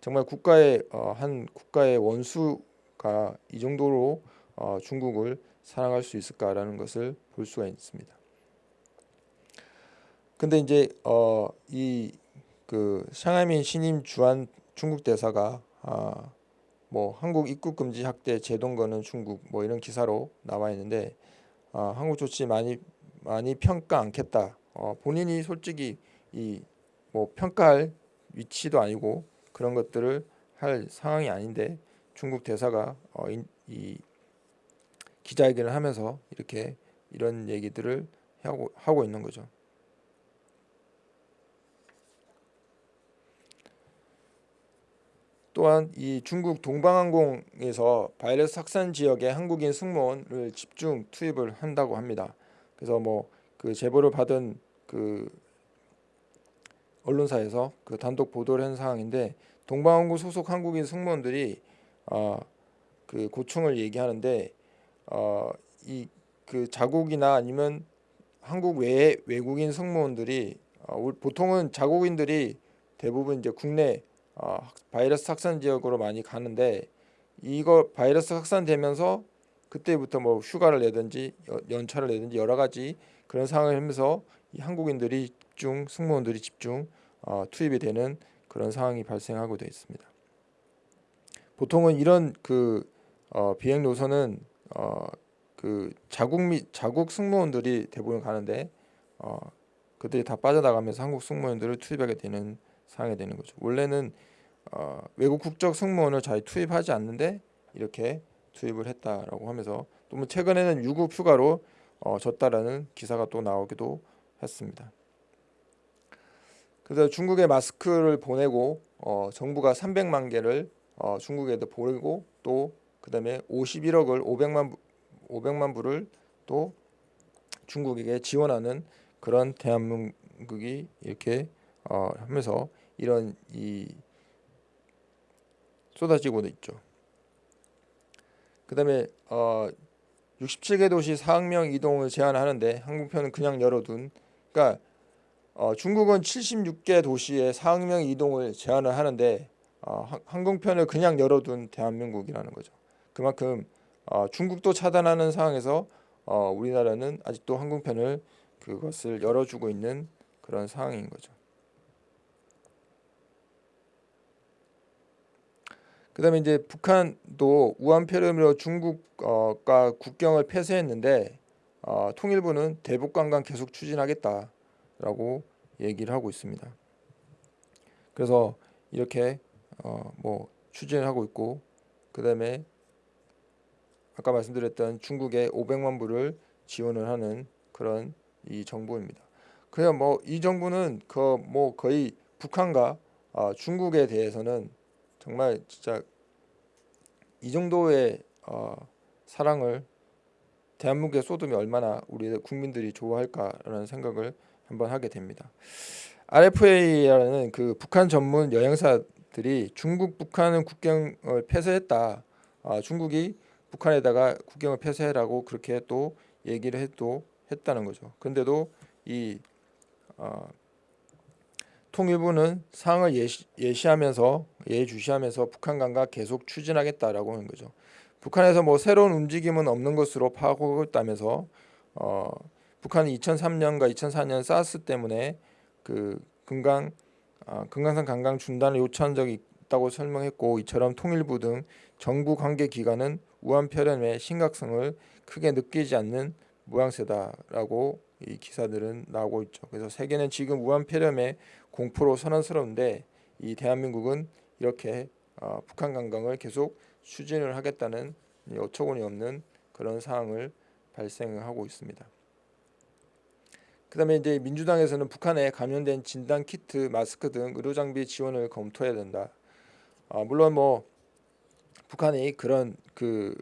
정말 국가의 어, 한 국가의 원수가 이 정도로 어, 중국을 사랑할 수 있을까라는 것을 볼 수가 있습니다. 근데 이제 어, 이그 샹하이민 신임 주한 중국 대사가 아, 뭐 한국 입국 금지 학대 제동 거는 중국 뭐 이런 기사로 나와 있는데 아, 한국 조치 많이 많이 평가 않겠다. 어, 본인이 솔직히 이 뭐 평가할 위치도 아니고 그런 것들을 할 상황이 아닌데 중국 대사가 어, 이, 이 기자회견을 하면서 이렇게 이런 얘기들을 하고 하고 있는 거죠. 또한 이 중국 동방항공에서 바이러스 확산 지역에 한국인 승무원을 집중 투입을 한다고 합니다. 그래서 뭐 그 제보를 받은 그 언론사에서 그 단독 보도를 한 상황인데 동방항공 소속 한국인 승무원들이 어그 고충을 얘기하는데 어이 그 자국이나 아니면 한국 외의 외국인 승무원들이 어, 보통은 자국인들이 대부분 이제 국내 어, 바이러스 확산 지역으로 많이 가는데 이거 바이러스 확산되면서 그때부터 뭐 휴가를 내든지 연차를 내든지 여러 가지 그런 상황을 하면서 이 한국인들이 집중 승무원들이 집중 어, 투입이 되는 그런 상황이 발생하고 되어 있습니다. 보통은 이런 그 어, 비행 노선은 어, 그 자국 및 자국 승무원들이 대부분 가는데 어, 그들이 다 빠져나가면서 한국 승무원들을 투입하게 되는 상황이 되는 거죠. 원래는 어, 외국 국적 승무원을 잘 투입하지 않는데 이렇게 투입을 했다라고 하면서 또 뭐 최근에는 유급 휴가로 어, 졌다라는 기사가 또 나오기도 했습니다. 그래서 중국에 마스크를 보내고 어, 정부가 300만 개를 어, 중국에도 보내고 또 그다음에 51억을 500만 500만 불을 또 중국에게 지원하는 그런 대한민국이 이렇게 어, 하면서 이런 이 쏟아지고 있죠. 그 다음에 어 67개 도시 4억 명 이동을 제한하는데 항공편은 그냥 열어둔. 그러니까 어 중국은 76개 도시에 4억 명 이동을 제한을 하는데 어 항공편을 그냥 열어둔 대한민국이라는 거죠. 그만큼 어 중국도 차단하는 상황에서 어 우리나라는 아직도 항공편을 그것을 열어주고 있는 그런 상황인 거죠. 그다음에 이제 북한도 우한폐렴으로 중국과 국경을 폐쇄했는데 어, 통일부는 대북 관광 계속 추진하겠다라고 얘기를 하고 있습니다. 그래서 이렇게 어, 뭐 추진을 하고 있고 그다음에 아까 말씀드렸던 중국에 500만 불을 지원을 하는 그런 이 정부입니다. 그냥 뭐 이 정부는 그 뭐 거의 북한과 어, 중국에 대해서는 정말 진짜 이 정도의 어, 사랑을 대한민국에 쏟으면 얼마나 우리 국민들이 좋아할까라는 생각을 한번 하게 됩니다. RFA라는 그 북한 전문 여행사들이 중국 북한은 국경을 폐쇄했다. 아, 중국이 북한에다가 국경을 폐쇄라고 그렇게 또 얘기를 해도 했다는 거죠. 근데도 이 어, 통일부는 상을 예시, 예시하면서 예주시하면서 북한간과 계속 추진하겠다라고 하는 거죠. 북한에서 뭐 새로운 움직임은 없는 것으로 파악하고 있다면서 어, 북한이 2003년과 2004년 사스 때문에 그 금강 아, 금강산 관광 중단을 요청한 적이 있다고 설명했고 이처럼 통일부 등 정부 관계 기관은 우한 폐렴의 심각성을 크게 느끼지 않는 모양새다라고 이 기사들은 나오고 있죠. 그래서 세계는 지금 우한 폐렴의 공포로 선언스러운데 이 대한민국은 이렇게 어, 북한 관광을 계속 추진을 하겠다는 어처구니 없는 그런 상황을 발생하고 있습니다. 그 다음에 이제 민주당에서는 북한에 감염된 진단 키트, 마스크 등 의료 장비 지원을 검토해야 된다. 아, 물론 뭐 북한이 그런 그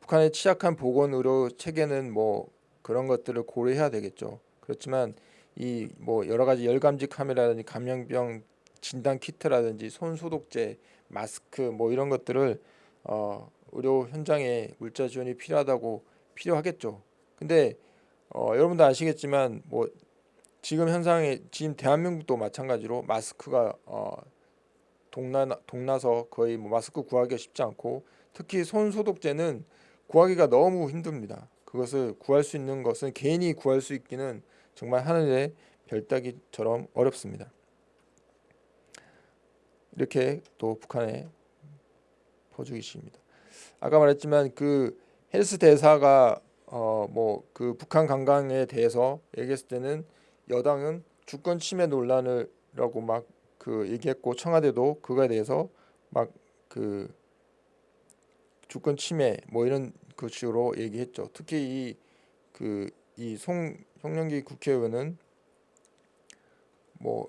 북한의 취약한 보건 의료 체계는 뭐 그런 것들을 고려해야 되겠죠. 그렇지만 이 뭐 여러 가지 열감지 카메라든지 감염병 진단 키트라든지 손 소독제, 마스크 뭐 이런 것들을 어, 의료 현장에 물자 지원이 필요하다고 필요하겠죠. 근데 어, 여러분도 아시겠지만 뭐 지금 현상에 지금 대한민국도 마찬가지로 마스크가 어, 동나 동나서 거의 뭐 마스크 구하기가 쉽지 않고 특히 손 소독제는 구하기가 너무 힘듭니다. 그것을 구할 수 있는 것은 개인이 구할 수 있기는 정말 하늘의 별 따기처럼 어렵습니다. 이렇게 또 북한의 포주기시입니다. 아까 말했지만 그 헬스 대사가 어 뭐 그 북한 관광에 대해서 얘기했을 때는 여당은 주권 침해 논란을라고 막 그 얘기했고 청와대도 그거에 대해서 막 그 주권 침해 뭐 이런 그 식으로 얘기했죠. 특히 이 그 이 송 송영기 국회의원은 뭐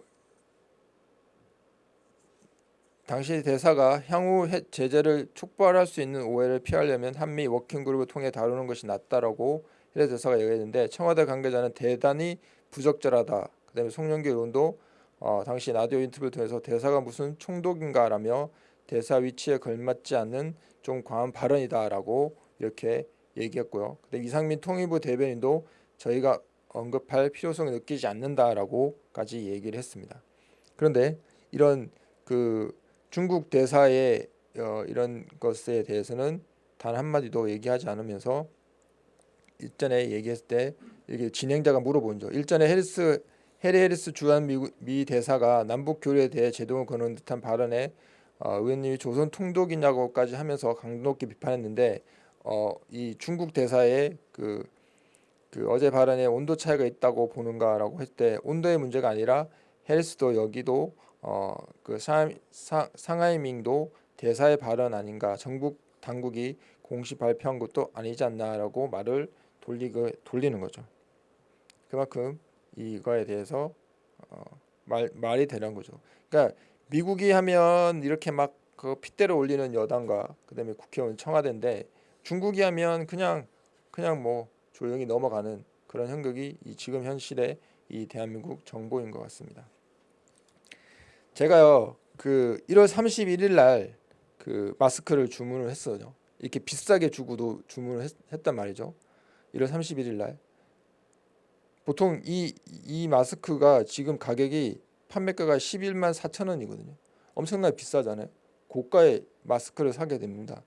당시 대사가 향후 해- 제재를 촉발할 수 있는 오해를 피하려면 한미 워킹그룹을 통해 다루는 것이 낫다라고 해외 대사가 얘기했는데 청와대 관계자는 대단히 부적절하다. 그다음에 송영기 의원도 어, 당시 라디오 인터뷰를 통해서 대사가 무슨 총독인가라며 대사 위치에 걸맞지 않는 좀 과한 발언이다라고 이렇게 얘기했고요. 근데 이상민 통일부 대변인도 저희가 언급할 필요성을 느끼지 않는다라고까지 얘기를 했습니다. 그런데 이런 그 중국 대사의 어, 이런 것에 대해서는 단 한마디도 얘기하지 않으면서 일전에 얘기했을 때 이게 진행자가 물어본죠. 일전에 해리스 해리 해리스 주한 미, 미 대사가 남북 교류에 대해 제동을 거는 듯한 발언에 어, 의원님이 조선 통독이냐고까지 하면서 강도 높게 비판했는데 어, 이 중국 대사의 그, 그 어제 발언에 온도 차이가 있다고 보는가라고 했을 때 온도의 문제가 아니라 해리스도 여기도 어, 그 상하이밍도 대사의 발언 아닌가 정부 당국이 공식 발표한 것도 아니지 않나라고 말을 돌리고 돌리는 거죠. 그만큼 이거에 대해서 어, 말 말이 되는 거죠. 그러니까 미국이 하면 이렇게 막 그 핏대를 올리는 여당과 그다음에 국회의원 청와대인데 중국이 하면 그냥 그냥 뭐 조용히 넘어가는 그런 형국이 이 지금 현실의 이 대한민국 정보인 것 같습니다. 제가요 그 1월 31일 날 그 마스크를 주문을 했어요. 이렇게 비싸게 주고도 주문을 했, 단 말이죠. 1월 31일 날 보통 이 이 마스크가 지금 가격이 판매가가 11만 4천 원이거든요. 엄청나게 비싸잖아요. 고가의 마스크를 사게 됩니다.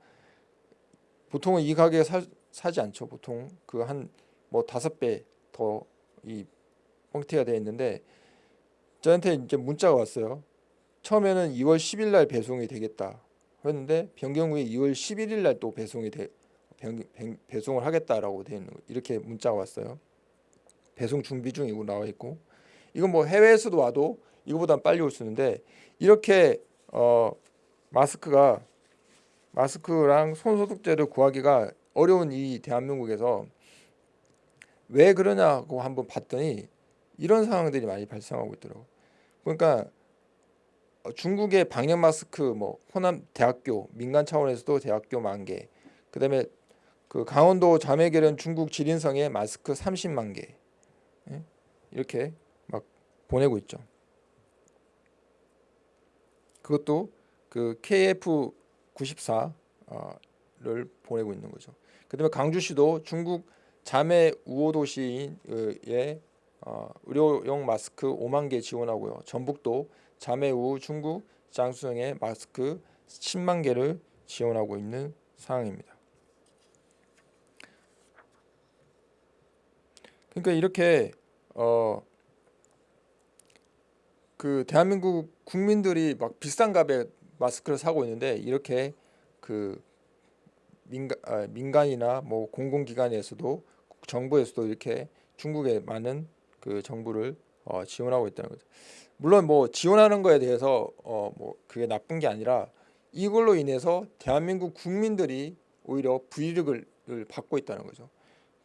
보통은 이 가격에 사, 사지 않죠. 보통 그 한 뭐 다섯 배 더 이 뻥튀가 되어 있는데 저한테 이제 문자가 왔어요. 처음에는 2월 10일 날 배송이 되겠다 했는데 변경 후에 2월 11일 날 또 배송이 돼 배송을 하겠다라고 돼 있는 거 이렇게 문자가 왔어요. 배송 준비 중이고 나와 있고 이건 뭐 해외에서도 와도 이거보다 빨리 올 수 있는데 이렇게 어 마스크가 마스크랑 손소독제를 구하기가 어려운 이 대한민국에서 왜 그러냐고 한번 봤더니 이런 상황들이 많이 발생하고 있더라고. 그러니까 어, 중국의 방역 마스크 뭐 호남 대학교 민간 차원에서도 대학교 만 개, 그다음에 그 강원도 자매결연 중국 지린성에 마스크 30만 개 예? 이렇게 막 보내고 있죠. 그것도 그 KF 94를 보내고 있는 거죠. 그다음에 강주시도 중국 자매 우호 도시의 어, 의료용 마스크 5만 개 지원하고요. 전북도 자매 우호 중국 장수성의 마스크 10만 개를 지원하고 있는 상황입니다. 그러니까 이렇게 어 그 대한민국 국민들이 막 비싼 값에 마스크를 사고 있는데 이렇게 그 민간 아, 민간이나 뭐 공공기관에서도 정부에서도 이렇게 중국에 많은 그 정부를 어, 지원하고 있다는 거죠. 물론 뭐 지원하는 거에 대해서 어, 뭐 그게 나쁜 게 아니라 이걸로 인해서 대한민국 국민들이 오히려 불이익을 받고 있다는 거죠.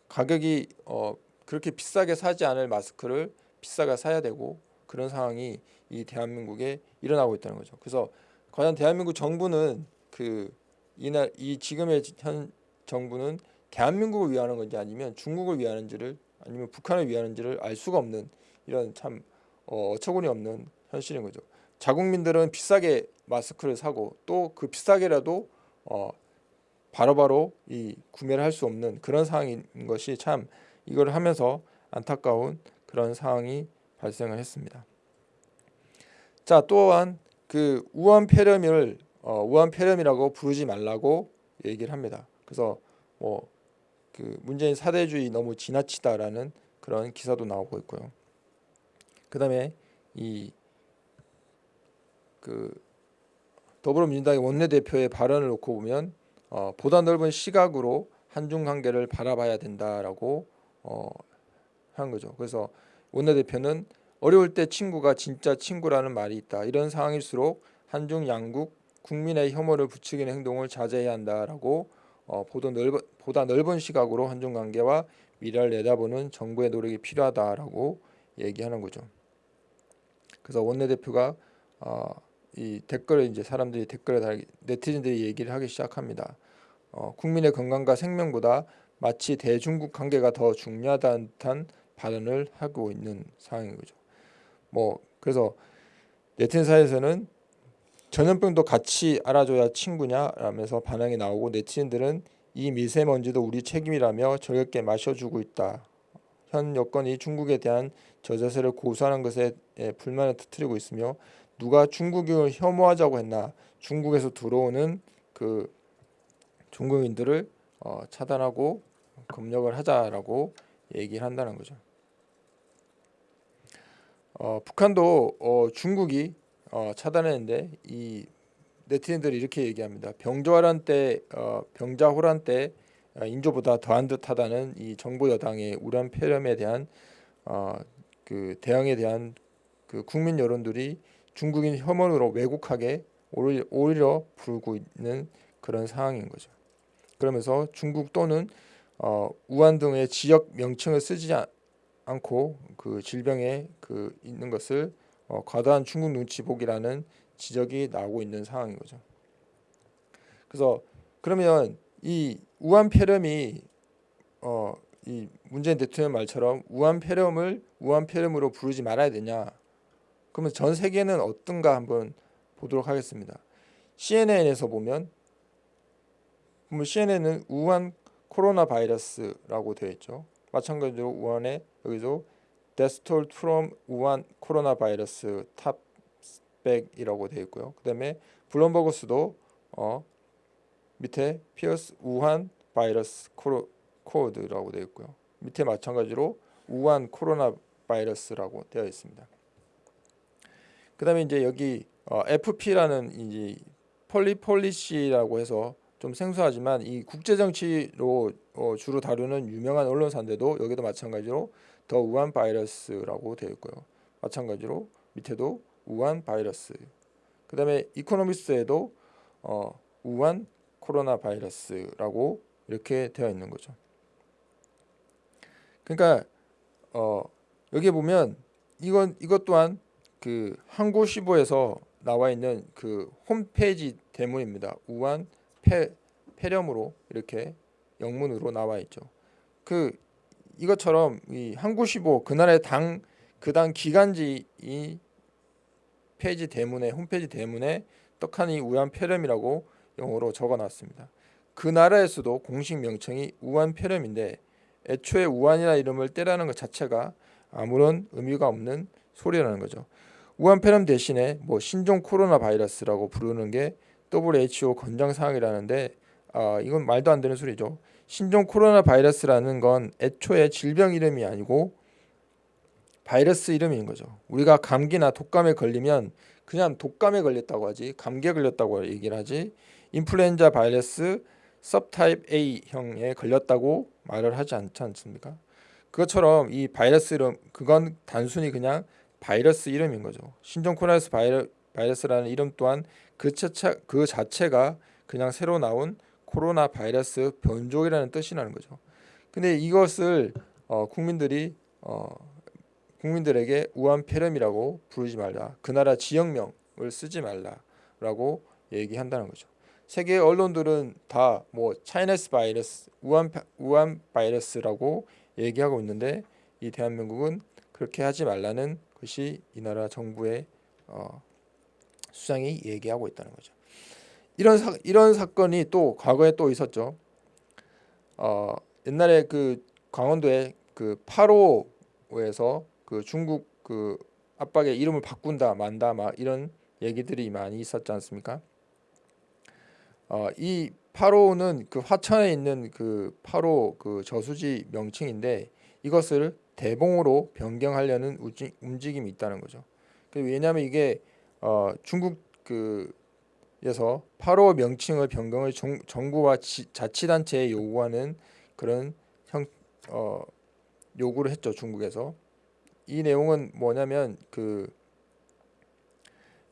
가격이 어, 그렇게 비싸게 사지 않을 마스크를 비싸게 사야 되고 그런 상황이 이 대한민국에 일어나고 있다는 거죠. 그래서 과연 대한민국 정부는 그 이날 이 지금의 현 정부는 대한민국을 위하는 건지 아니면 중국을 위하는지를 아니면 북한을 위하는지를 알 수가 없는 이런 참 어, 어처구니 없는 현실인 거죠. 자국민들은 비싸게 마스크를 사고 또 그 비싸게라도 어, 바로바로 이 구매를 할 수 없는 그런 상황인 것이 참 이걸 하면서 안타까운 그런 상황이 발생을 했습니다. 자 또한 그 우한 폐렴을 어, 우한 폐렴이라고 부르지 말라고 얘기를 합니다. 그래서 뭐 그 문재인 사대주의 너무 지나치다라는 그런 기사도 나오고 있고요. 그다음에 이 그 더불어민주당의 원내대표의 발언을 놓고 보면 어, 보다 넓은 시각으로 한중 관계를 바라봐야 된다라고 어, 한 거죠. 그래서 원내대표는 어려울 때 친구가 진짜 친구라는 말이 있다. 이런 상황일수록 한중 양국 국민의 혐오를 부추기는 행동을 자제해야 한다라고 어, 보다 넓은 보다 넓은 시각으로 한중 관계와 미래를 내다보는 정부의 노력이 필요하다라고 얘기하는 거죠. 그래서 원내대표가 어, 이 댓글을 이제 사람들이 댓글에 달 네티즌들이 얘기를 하기 시작합니다. 어, 국민의 건강과 생명보다 마치 대중국 관계가 더 중요하다는 듯한 발언을 하고 있는 상황인 거죠. 뭐 그래서 네티즌 사이에서는 전염병도 같이 알아줘야 친구냐 라면서 반응이 나오고 네티즌들은 이 미세먼지도 우리 책임이라며 즐겁게 마셔주고 있다. 현 여건이 중국에 대한 저자세를 고수하는 것에 불만을 터뜨리고 있으며 누가 중국을 혐오하자고 했나 중국에서 들어오는 그 중국인들을 어, 차단하고 검역을 하자라고 얘기를 한다는 거죠. 어, 북한도 어, 중국이 어, 차단했는데 이 네티즌들이 이렇게 얘기합니다. 병자호란 때 어, 병자호란 때 어, 인조보다 더한 듯하다는 이 정부 여당의 우란 폐렴에 대한 어, 그 대응에 대한 그 국민 여론들이 중국인 혐오로 왜곡하게 오히려, 부르고 있는 그런 상황인 거죠. 그러면서 중국 또는 어, 우한 등의 지역 명칭을 쓰지 않고 그 질병에 그 있는 것을 어, 과도한 중국 눈치 보기라는 지적이 나오고 있는 상황인 거죠. 그래서 그러면 이 우한 폐렴이 어, 이 문재인 대통령 말처럼 우한 폐렴을 우한 폐렴으로 부르지 말아야 되냐? 그러면 전 세계는 어떤가 한번 보도록 하겠습니다. CNN에서 보면 CNN은 우한 코로나 바이러스라고 되어 있죠. 마찬가지로 우한에 여기도 Death toll from 우한 코로나 바이러스 탑백이라고 되어 있고요. 그 다음에 블룸버그스도 어, 밑에 피어스 우한 바이러스 코로, 코드라고 되어 있고요. 밑에 마찬가지로 우한 코로나 바이러스라고 되어 있습니다. 그 다음에 이제 여기 어, FP라는 이제 Foreign Policy라고 해서 좀 생소하지만 이 국제 정치로 어, 주로 다루는 유명한 언론사인데도 여기도 마찬가지로 더 우한 바이러스라고 되어 있고요. 마찬가지로 밑에도 우한 바이러스. 그 다음에 Economist에도 어, 우한 코로나 바이러스라고 이렇게 되어 있는 거죠. 그러니까 어, 여기 보면 이건 이것 또한 그 한국시보에서 나와 있는 그 홈페이지 대문입니다. 우한 폐, 폐렴으로 이렇게 영문으로 나와 있죠. 그 이것처럼 이 한국시보 그날의 당 그당 기간지 이 페이지 대문에 홈페이지 대문에 떡하니 우한 폐렴이라고 영어로 적어놨습니다. 그 나라에서도 공식 명칭이 우한 폐렴인데 애초에 우한이라 이름을 떼라는 것 자체가 아무런 의미가 없는 소리라는 거죠. 우한 폐렴 대신에 뭐 신종 코로나 바이러스라고 부르는 게 WHO 권장 사항이라는데 아, 이건 말도 안 되는 소리죠. 신종 코로나 바이러스라는 건 애초에 질병 이름이 아니고 바이러스 이름인 거죠. 우리가 감기나 독감에 걸리면 그냥 독감에 걸렸다고 하지 감기에 걸렸다고 얘기를 하지 인플루엔자 바이러스 섭타입 A형에 걸렸다고 말을 하지 않지 않습니까? 그것처럼 이 바이러스 이름 그건 단순히 그냥 바이러스 이름인 거죠. 신종 코로나 바이러, 바이러스라는 이름 또한 그, 자체, 그 자체가 그냥 새로 나온 코로나 바이러스 변종이라는 뜻이 나는 거죠. 근데 이것을 어, 국민들이 어, 국민들에게 우한 폐렴이라고 부르지 말라. 그 나라 지역명을 쓰지 말라라고 얘기한다는 거죠. 세계 언론들은 다 뭐 차이너스 바이러스, 우한 우한 바이러스라고 얘기하고 있는데 이 대한민국은 그렇게 하지 말라는 것이 이 나라 정부의 어, 수장이 얘기하고 있다는 거죠. 이런 사, 이런 사건이 또 과거에 또 있었죠. 어, 옛날에 그 강원도에 그 8호에서 그 중국 그 압박의 이름을 바꾼다 만다 막 이런 얘기들이 많이 있었지 않습니까? 어, 이 8호는 그 화천에 있는 그 8호 그 저수지 명칭인데 이것을 대봉으로 변경하려는 움직임이 있다는 거죠. 그 왜냐하면 이게 어, 중국 그 에서 8호 명칭을 변경을 정, 정부와 지, 자치단체에 요구하는 그런 형, 어, 요구를 했죠 중국에서. 이 내용은 뭐냐면 그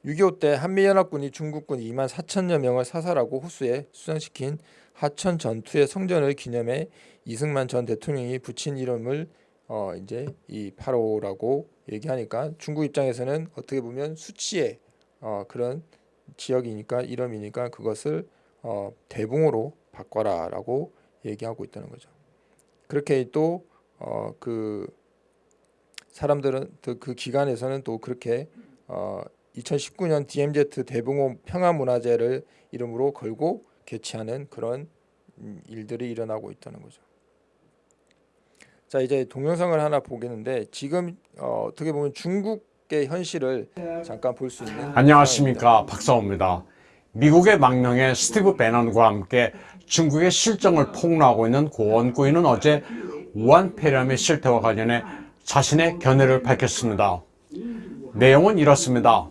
6.25 때 한미연합군이 중국군 2만 4천여 명을 사살하고 호수에 수장시킨 하천 전투의 성전을 기념해 이승만 전 대통령이 붙인 이름을 어 이제 이 8호라고 얘기하니까 중국 입장에서는 어떻게 보면 수치의 어 그런 지역이니까 이름이니까 그것을 어 대붕으로 바꿔라 라고 얘기하고 있다는 거죠. 그렇게 또어그 사람들은 그- 그 기간에서는 또 그렇게 어 2019년 DMZ 대붕호 평화문화제를 이름으로 걸고 개최하는 그런 음, 일들이 일어나고 있다는 거죠. 자 이제 동영상을 하나 보겠는데 지금 어, 어떻게 보면 중국 의 현실을 잠깐 볼 수 있는 안녕하십니까 박사호입니다. 미국의 망명의 스티브 배넌과 함께 중국의 실정을 폭로하고 있는 고원구이는 어제 우한 폐렴의 실태와 관련해 자신의 견해를 밝혔습니다. 내용은 이렇습니다.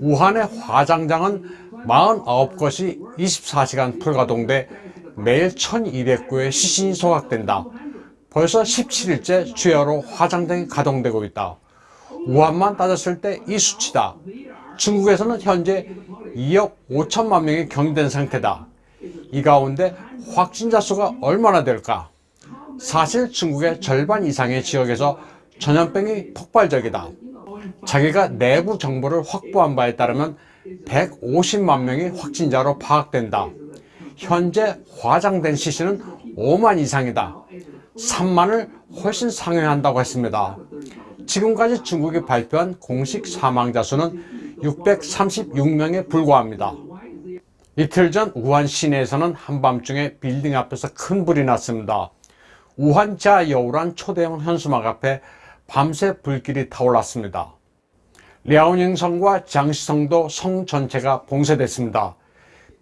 우한의 화장장은 49곳이 24시간 불가동돼 매일 1200구의 시신이 소각된다. 벌써 17일째 주야로 화장장이 가동되고 있다. 우한만 따졌을 때 이 수치다. 중국에서는 현재 2억 5천만 명이 격리된 상태다. 이 가운데 확진자 수가 얼마나 될까? 사실 중국의 절반 이상의 지역에서 전염병이 폭발적이다. 자기가 내부 정보를 확보한 바에 따르면 150만 명이 확진자로 파악된다. 현재 화장된 시신은 5만 이상이다. 3만을 훨씬 상회한다고 했습니다. 지금까지 중국이 발표한 공식 사망자 수는 636명에 불과합니다. 이틀 전 우한 시내에서는 한밤중에 빌딩 앞에서 큰 불이 났습니다. 우한 자여우란 초대형 현수막 앞에 밤새 불길이 타올랐습니다. 랴오닝 성과 장시성도 성 전체가 봉쇄됐습니다.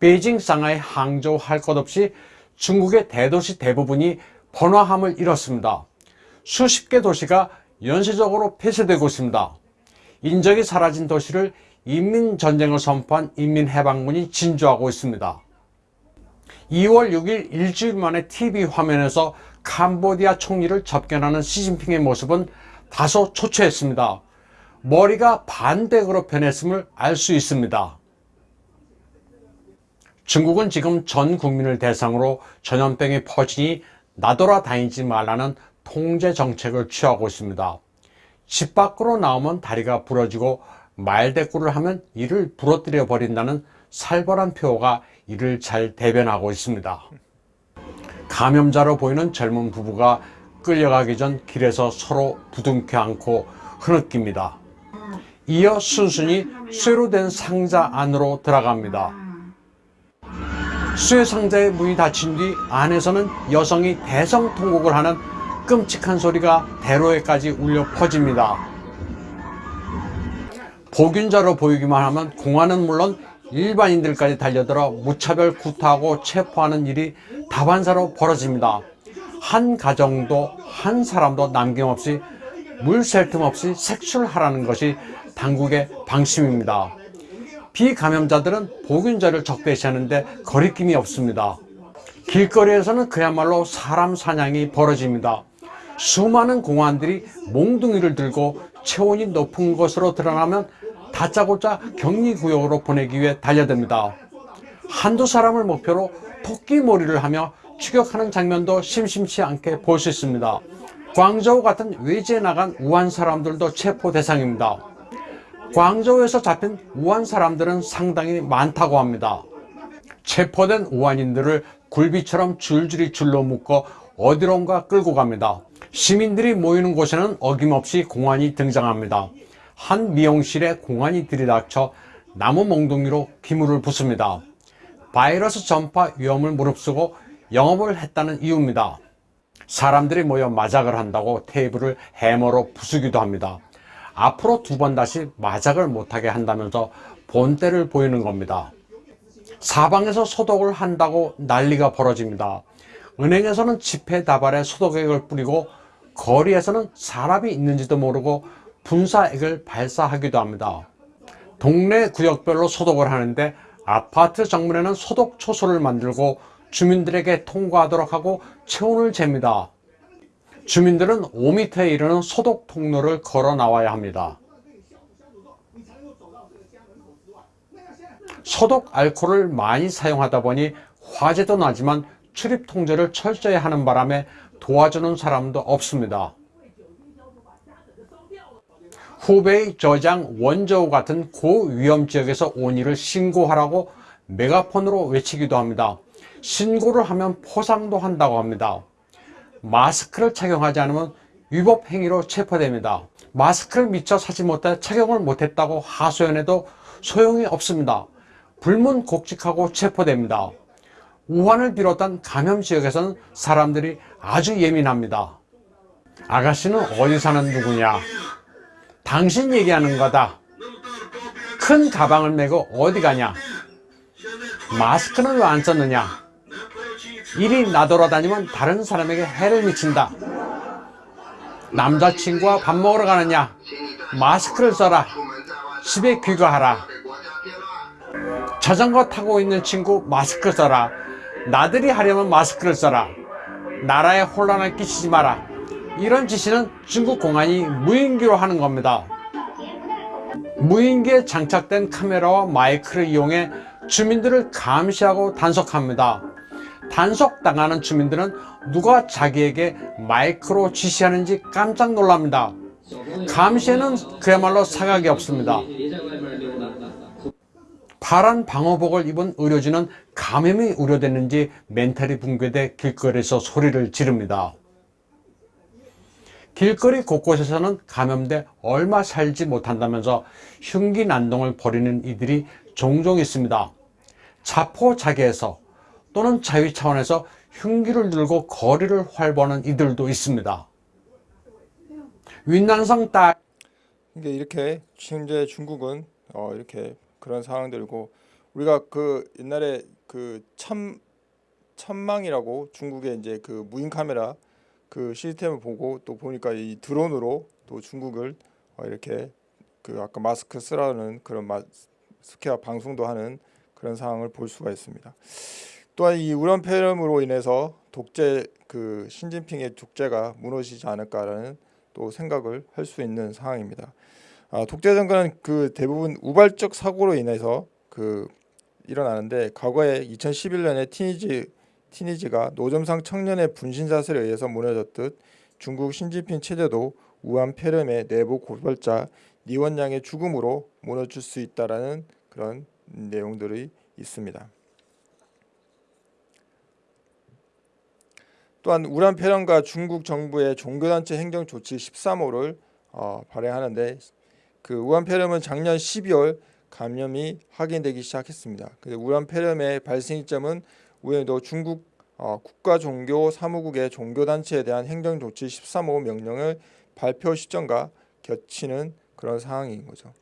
베이징, 상하이, 항저우 할 것 없이 중국의 대도시 대부분이 번화함을 잃었습니다. 수십 개 도시가 연쇄적으로 폐쇄되고 있습니다. 인적이 사라진 도시를 인민전쟁을 선포한 인민해방군이 진주하고 있습니다. 2월 6일 일주일 만에 TV 화면에서 캄보디아 총리를 접견하는 시진핑의 모습은 다소 초췌했습니다. 머리가 반대로 변했음을 알 수 있습니다. 중국은 지금 전 국민을 대상으로 전염병이 퍼지니 나돌아다니지 말라는 통제 정책을 취하고 있습니다. 집 밖으로 나오면 다리가 부러지고 말대꾸를 하면 이를 부러뜨려 버린다는 살벌한 표어가 이를 잘 대변하고 있습니다. 감염자로 보이는 젊은 부부가 끌려가기 전 길에서 서로 부둥켜 안고 흐느낍니다. 이어 순순히 쇠로 된 상자 안으로 들어갑니다. 쇠 상자의 문이 닫힌 뒤 안에서는 여성이 대성통곡을 하는 끔찍한 소리가 대로에까지 울려 퍼집니다. 복균자로 보이기만 하면 공안은 물론 일반인들까지 달려들어 무차별 구타하고 체포하는 일이 다반사로 벌어집니다. 한 가정도 한 사람도 남김없이 물샐 틈 없이 색출하라는 것이 당국의 방침입니다. 비감염자들은 복균자를 적대시하는데 거리낌이 없습니다. 길거리에서는 그야말로 사람 사냥이 벌어집니다. 수많은 공안들이 몽둥이를 들고 체온이 높은 곳으로 드러나면 다짜고짜 격리구역으로 보내기 위해 달려듭니다. 한두 사람을 목표로 토끼몰이를 하며 추격하는 장면도 심심치 않게 볼 수 있습니다. 광저우 같은 외지에 나간 우한 사람들도 체포 대상입니다. 광저우에서 잡힌 우한 사람들은 상당히 많다고 합니다. 체포된 우한인들을 굴비처럼 줄줄이 줄로 묶어 어디론가 끌고 갑니다. 시민들이 모이는 곳에는 어김없이 공안이 등장합니다. 한 미용실에 공안이 들이닥쳐 나무 몽둥이로 기물을 붓습니다. 바이러스 전파 위험을 무릅쓰고 영업을 했다는 이유입니다. 사람들이 모여 마작을 한다고 테이블을 해머로 부수기도 합니다. 앞으로 두 번 다시 마작을 못하게 한다면서 본때를 보이는 겁니다. 사방에서 소독을 한다고 난리가 벌어집니다. 은행에서는 지폐 다발에 소독액을 뿌리고 거리에서는 사람이 있는지도 모르고 분사액을 발사하기도 합니다. 동네 구역별로 소독을 하는데 아파트 정문에는 소독 초소를 만들고 주민들에게 통과하도록 하고 체온을 잽니다. 주민들은 5m에 이르는 소독 통로를 걸어 나와야 합니다. 소독 알코올을 많이 사용하다 보니 화재도 나지만 출입 통제를 철저히 하는 바람에 도와주는 사람도 없습니다. 후베이, 저장, 원저우 같은 고위험 지역에서 온 일을 신고하라고 메가폰으로 외치기도 합니다. 신고를 하면 포상도 한다고 합니다. 마스크를 착용하지 않으면 위법 행위로 체포됩니다. 마스크를 미처 사지 못해 착용을 못했다고 하소연해도 소용이 없습니다. 불문곡직하고 체포됩니다. 우한을 비롯한 감염 지역에서는 사람들이 아주 예민합니다. 아가씨는 어디 사는 누구냐? 당신 얘기하는 거다. 큰 가방을 메고 어디 가냐? 마스크는 왜 안 썼느냐? 일이 나돌아다니면 다른 사람에게 해를 미친다. 남자친구와 밥 먹으러 가느냐? 마스크를 써라. 집에 귀가하라. 자전거 타고 있는 친구 마스크 써라. 나들이 하려면 마스크를 써라. 나라에 혼란을 끼치지 마라. 이런 지시는 중국 공안이 무인기로 하는 겁니다. 무인기에 장착된 카메라와 마이크를 이용해 주민들을 감시하고 단속합니다. 단속당하는 주민들은 누가 자기에게 마이크로 지시하는지 깜짝 놀랍니다. 감시에는 그야말로 사각이 없습니다. 파란 방호복을 입은 의료진은 감염이 우려됐는지 멘탈이 붕괴돼 길거리에서 소리를 지릅니다. 길거리 곳곳에서는 감염돼 얼마 살지 못한다면서 흉기 난동을 벌이는 이들이 종종 있습니다. 자포자기에서 또는 자위 차원에서 흉기를 들고 거리를 활보하는 이들도 있습니다. 윈난성 딸 이게 이렇게 현재 중국은 어 이렇게 그런 상황들이고 우리가 그 옛날에 그 참 천망이라고 중국의 이제 그 무인 카메라 그 시스템을 보고 또 보니까 이 드론으로 또 중국을 어 이렇게 그 아까 마스크 쓰라는 그런 마스크와 방송도 하는 그런 상황을 볼 수가 있습니다. 또한 이 우란 폐렴으로 인해서 독재 그 신진핑의 독재가 무너지지 않을까라는 또 생각을 할 수 있는 상황입니다. 아, 독재 정권은 그 대부분 우발적 사고로 인해서 그 일어나는데 과거에 2011년에 티니지 티니지가 노점상 청년의 분신 사슬에 의해서 무너졌듯 중국 신진핑 체제도 우한 폐렴의 내부 고발자 니원양의 죽음으로 무너질 수 있다라는 그런 내용들이 있습니다. 또한 우란 폐렴과 중국 정부의 종교단체 행정 조치 13호를 어, 발행하는데 그 우한 폐렴은 작년 12월 감염이 확인되기 시작했습니다. 근데 우한 폐렴의 발생 시점은 우연히도 중국 어, 국가 종교 사무국의 종교 단체에 대한 행정 조치 13호 명령을 발표 시점과 겹치는 그런 상황인 거죠.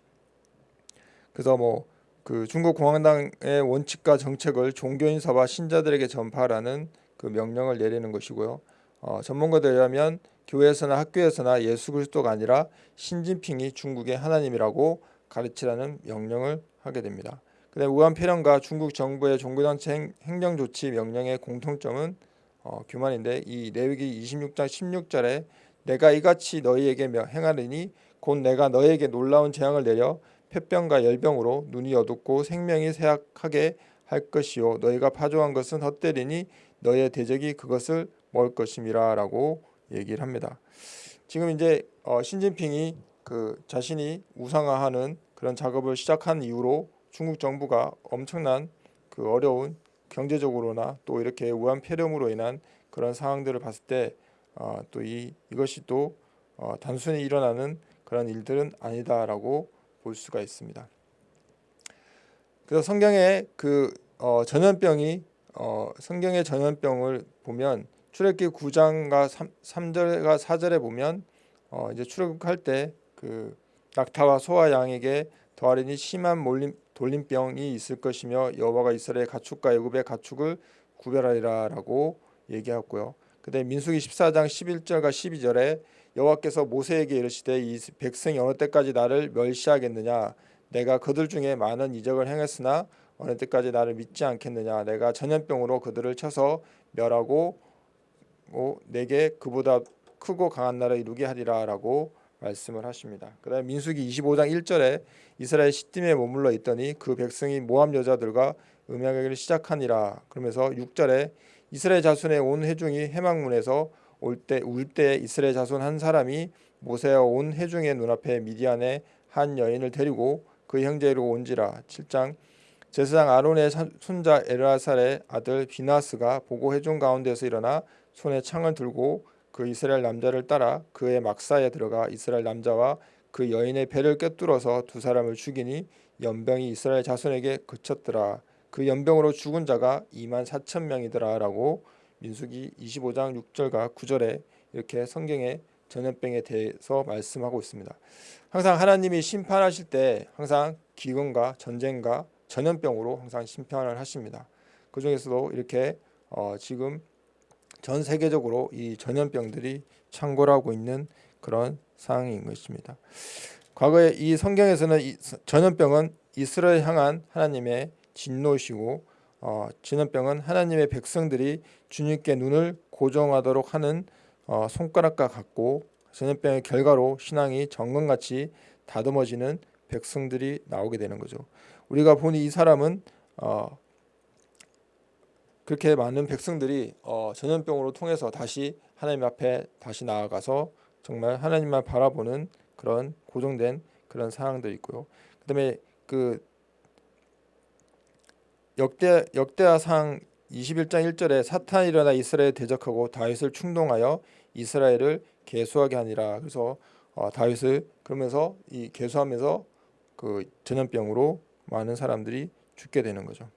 그래서 뭐 그 중국 공화당의 원칙과 정책을 종교 인사와 신자들에게 전파하라는 그 명령을 내리는 것이고요. 어, 전문가들에 의하면 교회에서나 학교에서나 예수 그리스도가 아니라 신진핑이 중국의 하나님이라고 가르치라는 명령을 하게 됩니다. 그다음 우한 폐렴과 중국 정부의 종교단체 행정 조치 명령의 공통점은 어, 교만인데 이 레위기 26장 16절에 내가 이같이 너희에게 행하리니 곧 내가 너희에게 놀라운 재앙을 내려 폐병과 열병으로 눈이 어둡고 생명이 쇠약하게 할 것이요 너희가 파종한 것은 헛되리니 너희의 대적이 그것을 먹을 것임이라라고 얘기를 합니다. 지금 이제 어, 신진핑이 그 자신이 우상화하는 그런 작업을 시작한 이후로 중국 정부가 엄청난 그 어려운 경제적으로나 또 이렇게 우한 폐렴으로 인한 그런 상황들을 봤을 때 어, 또 이 이것이 또 어, 단순히 일어나는 그런 일들은 아니다라고 볼 수가 있습니다. 그래서 성경에 그 어, 전염병이 어, 성경의 전염병을 보면 출애굽기 9장과 3, 절과 4절에 보면 어, 이제 출애굽할 때 그 낙타와 소와 양에게 더하리니 심한 몰림, 돌림병이 있을 것이며 여호와가 이스라엘 가축과 애굽의 가축을 구별하리라라고 얘기하고요. 그다음에 민수기 14장 11절과 12절에 여호와께서 모세에게 이르시되 이 백성이 어느 때까지 나를 멸시하겠느냐 내가 그들 중에 많은 이적을 행했으나 어느 때까지 나를 믿지 않겠느냐 내가 전염병으로 그들을 쳐서 멸하고 뭐 내게 그보다 크고 강한 나라 이루게 하리라라고 말씀을 하십니다. 그다음에 민수기 25장 1절에 이스라엘 시딤에 머물러 있더니 그 백성이 모압 여자들과 음양하기를 시작하니라. 그러면서 6절에 이스라엘 자손의 온 회중이 해망문에서 올 때 울 때 이스라엘 자손 한 사람이 모세와 온 회중의 눈앞에 미디안의 한 여인을 데리고 그 형제로 온지라 7장 제사장 아론의 사- 손자 엘라살의 아들 비나스가 보고 회중 가운데서 일어나 손에 창을 들고 그 이스라엘 남자를 따라 그의 막사에 들어가 이스라엘 남자와 그 여인의 배를 꿰뚫어서 두 사람을 죽이니 연병이 이스라엘 자손에게 그쳤더라 그 연병으로 죽은 자가 2만 4천 명이더라 라고 민수기 25장 6절과 9절에 이렇게 성경의 전염병에 대해서 말씀하고 있습니다. 항상 하나님이 심판하실 때 항상 기근과 전쟁과 전염병으로 항상 심판을 하십니다. 그 중에서도 이렇게 어, 지금 전 세계적으로 이 전염병들이 창궐하고 있는 그런 상황인 것입니다. 과거에 이 성경에서는 이 전염병은 이스라엘 향한 하나님의 진노시고 어, 전염병은 하나님의 백성들이 주님께 눈을 고정하도록 하는 어, 손가락과 같고 전염병의 결과로 신앙이 정금같이 다듬어지는 백성들이 나오게 되는 거죠. 우리가 보니 이 사람은 어, 그렇게 많은 백성들이 어, 전염병으로 통해서 다시 하나님 앞에 다시 나아가서 정말 하나님만 바라보는 그런 고정된 그런 상황도 있고요. 그다음에 그 역대 역대하상 21장 1절에 사탄이 일어나 이스라엘 대적하고 다윗을 충동하여 이스라엘을 계수하게 하니라. 그래서 어, 다윗을 그러면서 이 계수하면서 그 전염병으로 많은 사람들이 죽게 되는 거죠.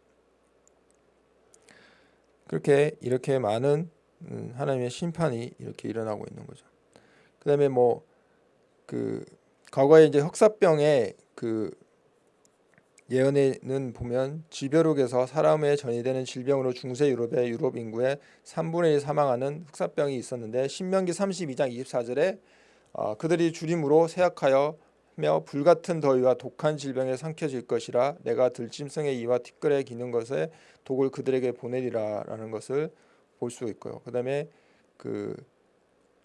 그렇게 이렇게 많은 음, 하나님의 심판이 이렇게 일어나고 있는 거죠. 그다음에 뭐 그 과거에 이제 흑사병의 그 예언에는 보면 지벼룩에서 사람의 전이되는 질병으로 중세 유럽의 유럽 인구의 3분의 1 사망하는 흑사병이 있었는데 신명기 32장 24절에 어, 그들이 주림으로 세약하여 며 불같은 더위와 독한 질병에 삼켜질 것이라 내가 들짐승의 이와 티끌에 기는 것에 독을 그들에게 보내리라라는 것을 볼 수 있고요. 그다음에 그,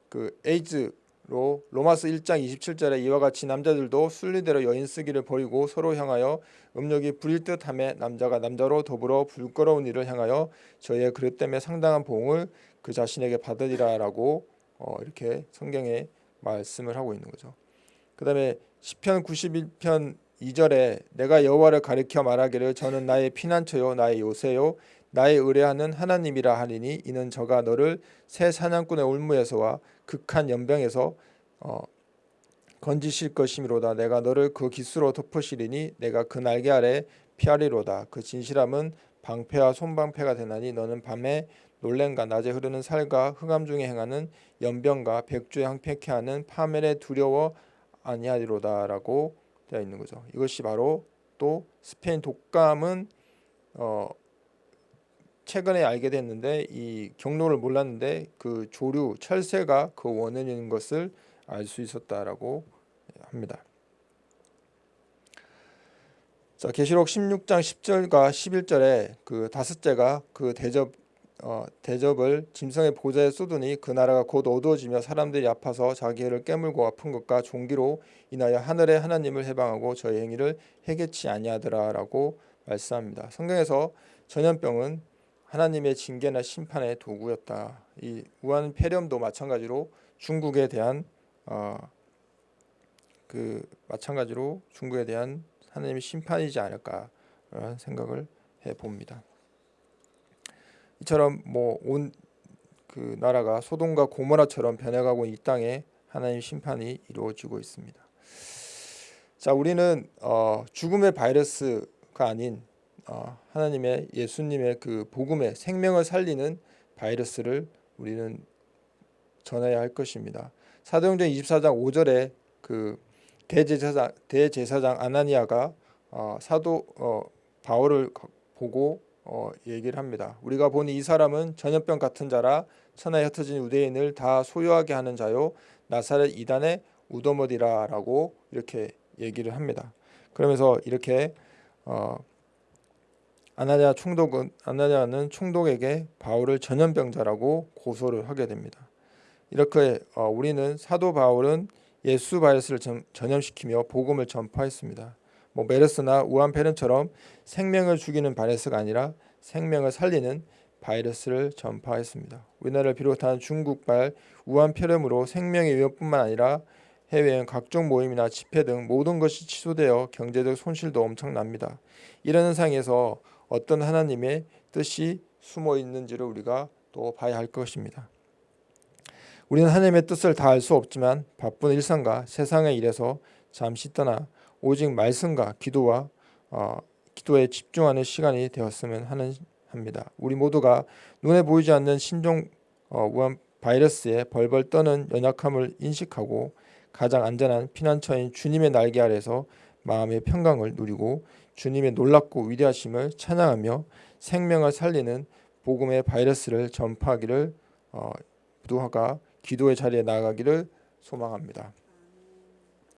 그 에이즈로 로마스 1장 27절에 이와 같이 남자들도 순리대로 여인 쓰기를 버리고 서로 향하여 음욕이 부릴 듯함에 남자가 남자로 더불어 불거러운 일을 향하여 저희의 그릇 때문에 상당한 보응을 그 자신에게 받으리라라고 어, 이렇게 성경에 말씀을 하고 있는 거죠. 그다음에 시편 91편 2절에 내가 여호와를 가리켜 말하기를 저는 나의 피난처요 나의 요새요 나의 의뢰하는 하나님이라 하리니 이는 저가 너를 새 사냥꾼의 올무에서와 극한 연병에서 어, 건지실 것이미로다. 내가 너를 그 기수로 덮으시리니 내가 그 날개 아래 피하리로다. 그 진실함은 방패와 손방패가 되나니 너는 밤에 놀랜과 낮에 흐르는 살과 흑암 중에 행하는 연병과 백주에 항패케 하는 파멸에 두려워 아니하리로다라고 되어 있는 거죠. 이것이 바로 또 스페인 독감은 어 최근에 알게 됐는데 이 경로를 몰랐는데 그 조류 철새가 그 원인인 것을 알 수 있었다라고 합니다. 자 계시록 16장 10절과 11절에 그 다섯째가 그 대접 어, 대접을 짐승의 보좌에 쏟으니 그 나라가 곧 어두워지며 사람들이 아파서 자기 해를 깨물고 아픈 것과 종기로 인하여 하늘의 하나님을 해방하고 저의 행위를 해결치 아니하더라라고 말씀합니다. 성경에서 전염병은 하나님의 징계나 심판의 도구였다. 이 우한 폐렴도 마찬가지로 중국에 대한 어, 그 마찬가지로 중국에 대한 하나님의 심판이지 않을까라는 생각을 해 봅니다. 이처럼 뭐 온 그 나라가 소돔과 고모라처럼 변해가고 이 땅에 하나님 심판이 이루어지고 있습니다. 자, 우리는 어, 죽음의 바이러스가 아닌 어, 하나님의 예수님의 그 복음의 생명을 살리는 바이러스를 우리는 전해야 할 것입니다. 사도행전 24장 5절에 그 대제사장 대제사장 아나니아가 어, 사도 어, 바울을 보고 어, 얘기를 합니다. 우리가 보니 이 사람은 전염병 같은 자라 천하에 흩어진 유대인을 다 소유하게 하는 자요 나사렛 이단의 우더머디라라고 이렇게 얘기를 합니다. 그러면서 이렇게 어, 아나니아 총독은 아나니아는 총독에게 바울을 전염병자라고 고소를 하게 됩니다. 이렇게 어, 우리는 사도 바울은 예수 바이러스를 전, 전염시키며 복음을 전파했습니다. 뭐 메르스나 우한폐렴처럼 생명을 죽이는 바이러스가 아니라 생명을 살리는 바이러스를 전파했습니다. 우리나라를 비롯한 중국발 우한폐렴으로 생명의 위협뿐만 아니라 해외여행 각종 모임이나 집회 등 모든 것이 취소되어 경제적 손실도 엄청납니다. 이런 현상에서 어떤 하나님의 뜻이 숨어 있는지를 우리가 또 봐야 할 것입니다. 우리는 하나님의 뜻을 다 알 수 없지만 바쁜 일상과 세상의 일에서 잠시 떠나 오직 말씀과 기도와 어, 기도에 집중하는 시간이 되었으면 하는 합니다. 우리 모두가 눈에 보이지 않는 신종 어, 우한 바이러스에 벌벌 떠는 연약함을 인식하고 가장 안전한 피난처인 주님의 날개 아래서 마음의 평강을 누리고 주님의 놀랍고 위대하심을 찬양하며 생명을 살리는 복음의 바이러스를 전파하기를 어, 부두화가 기도의 자리에 나아가기를 소망합니다.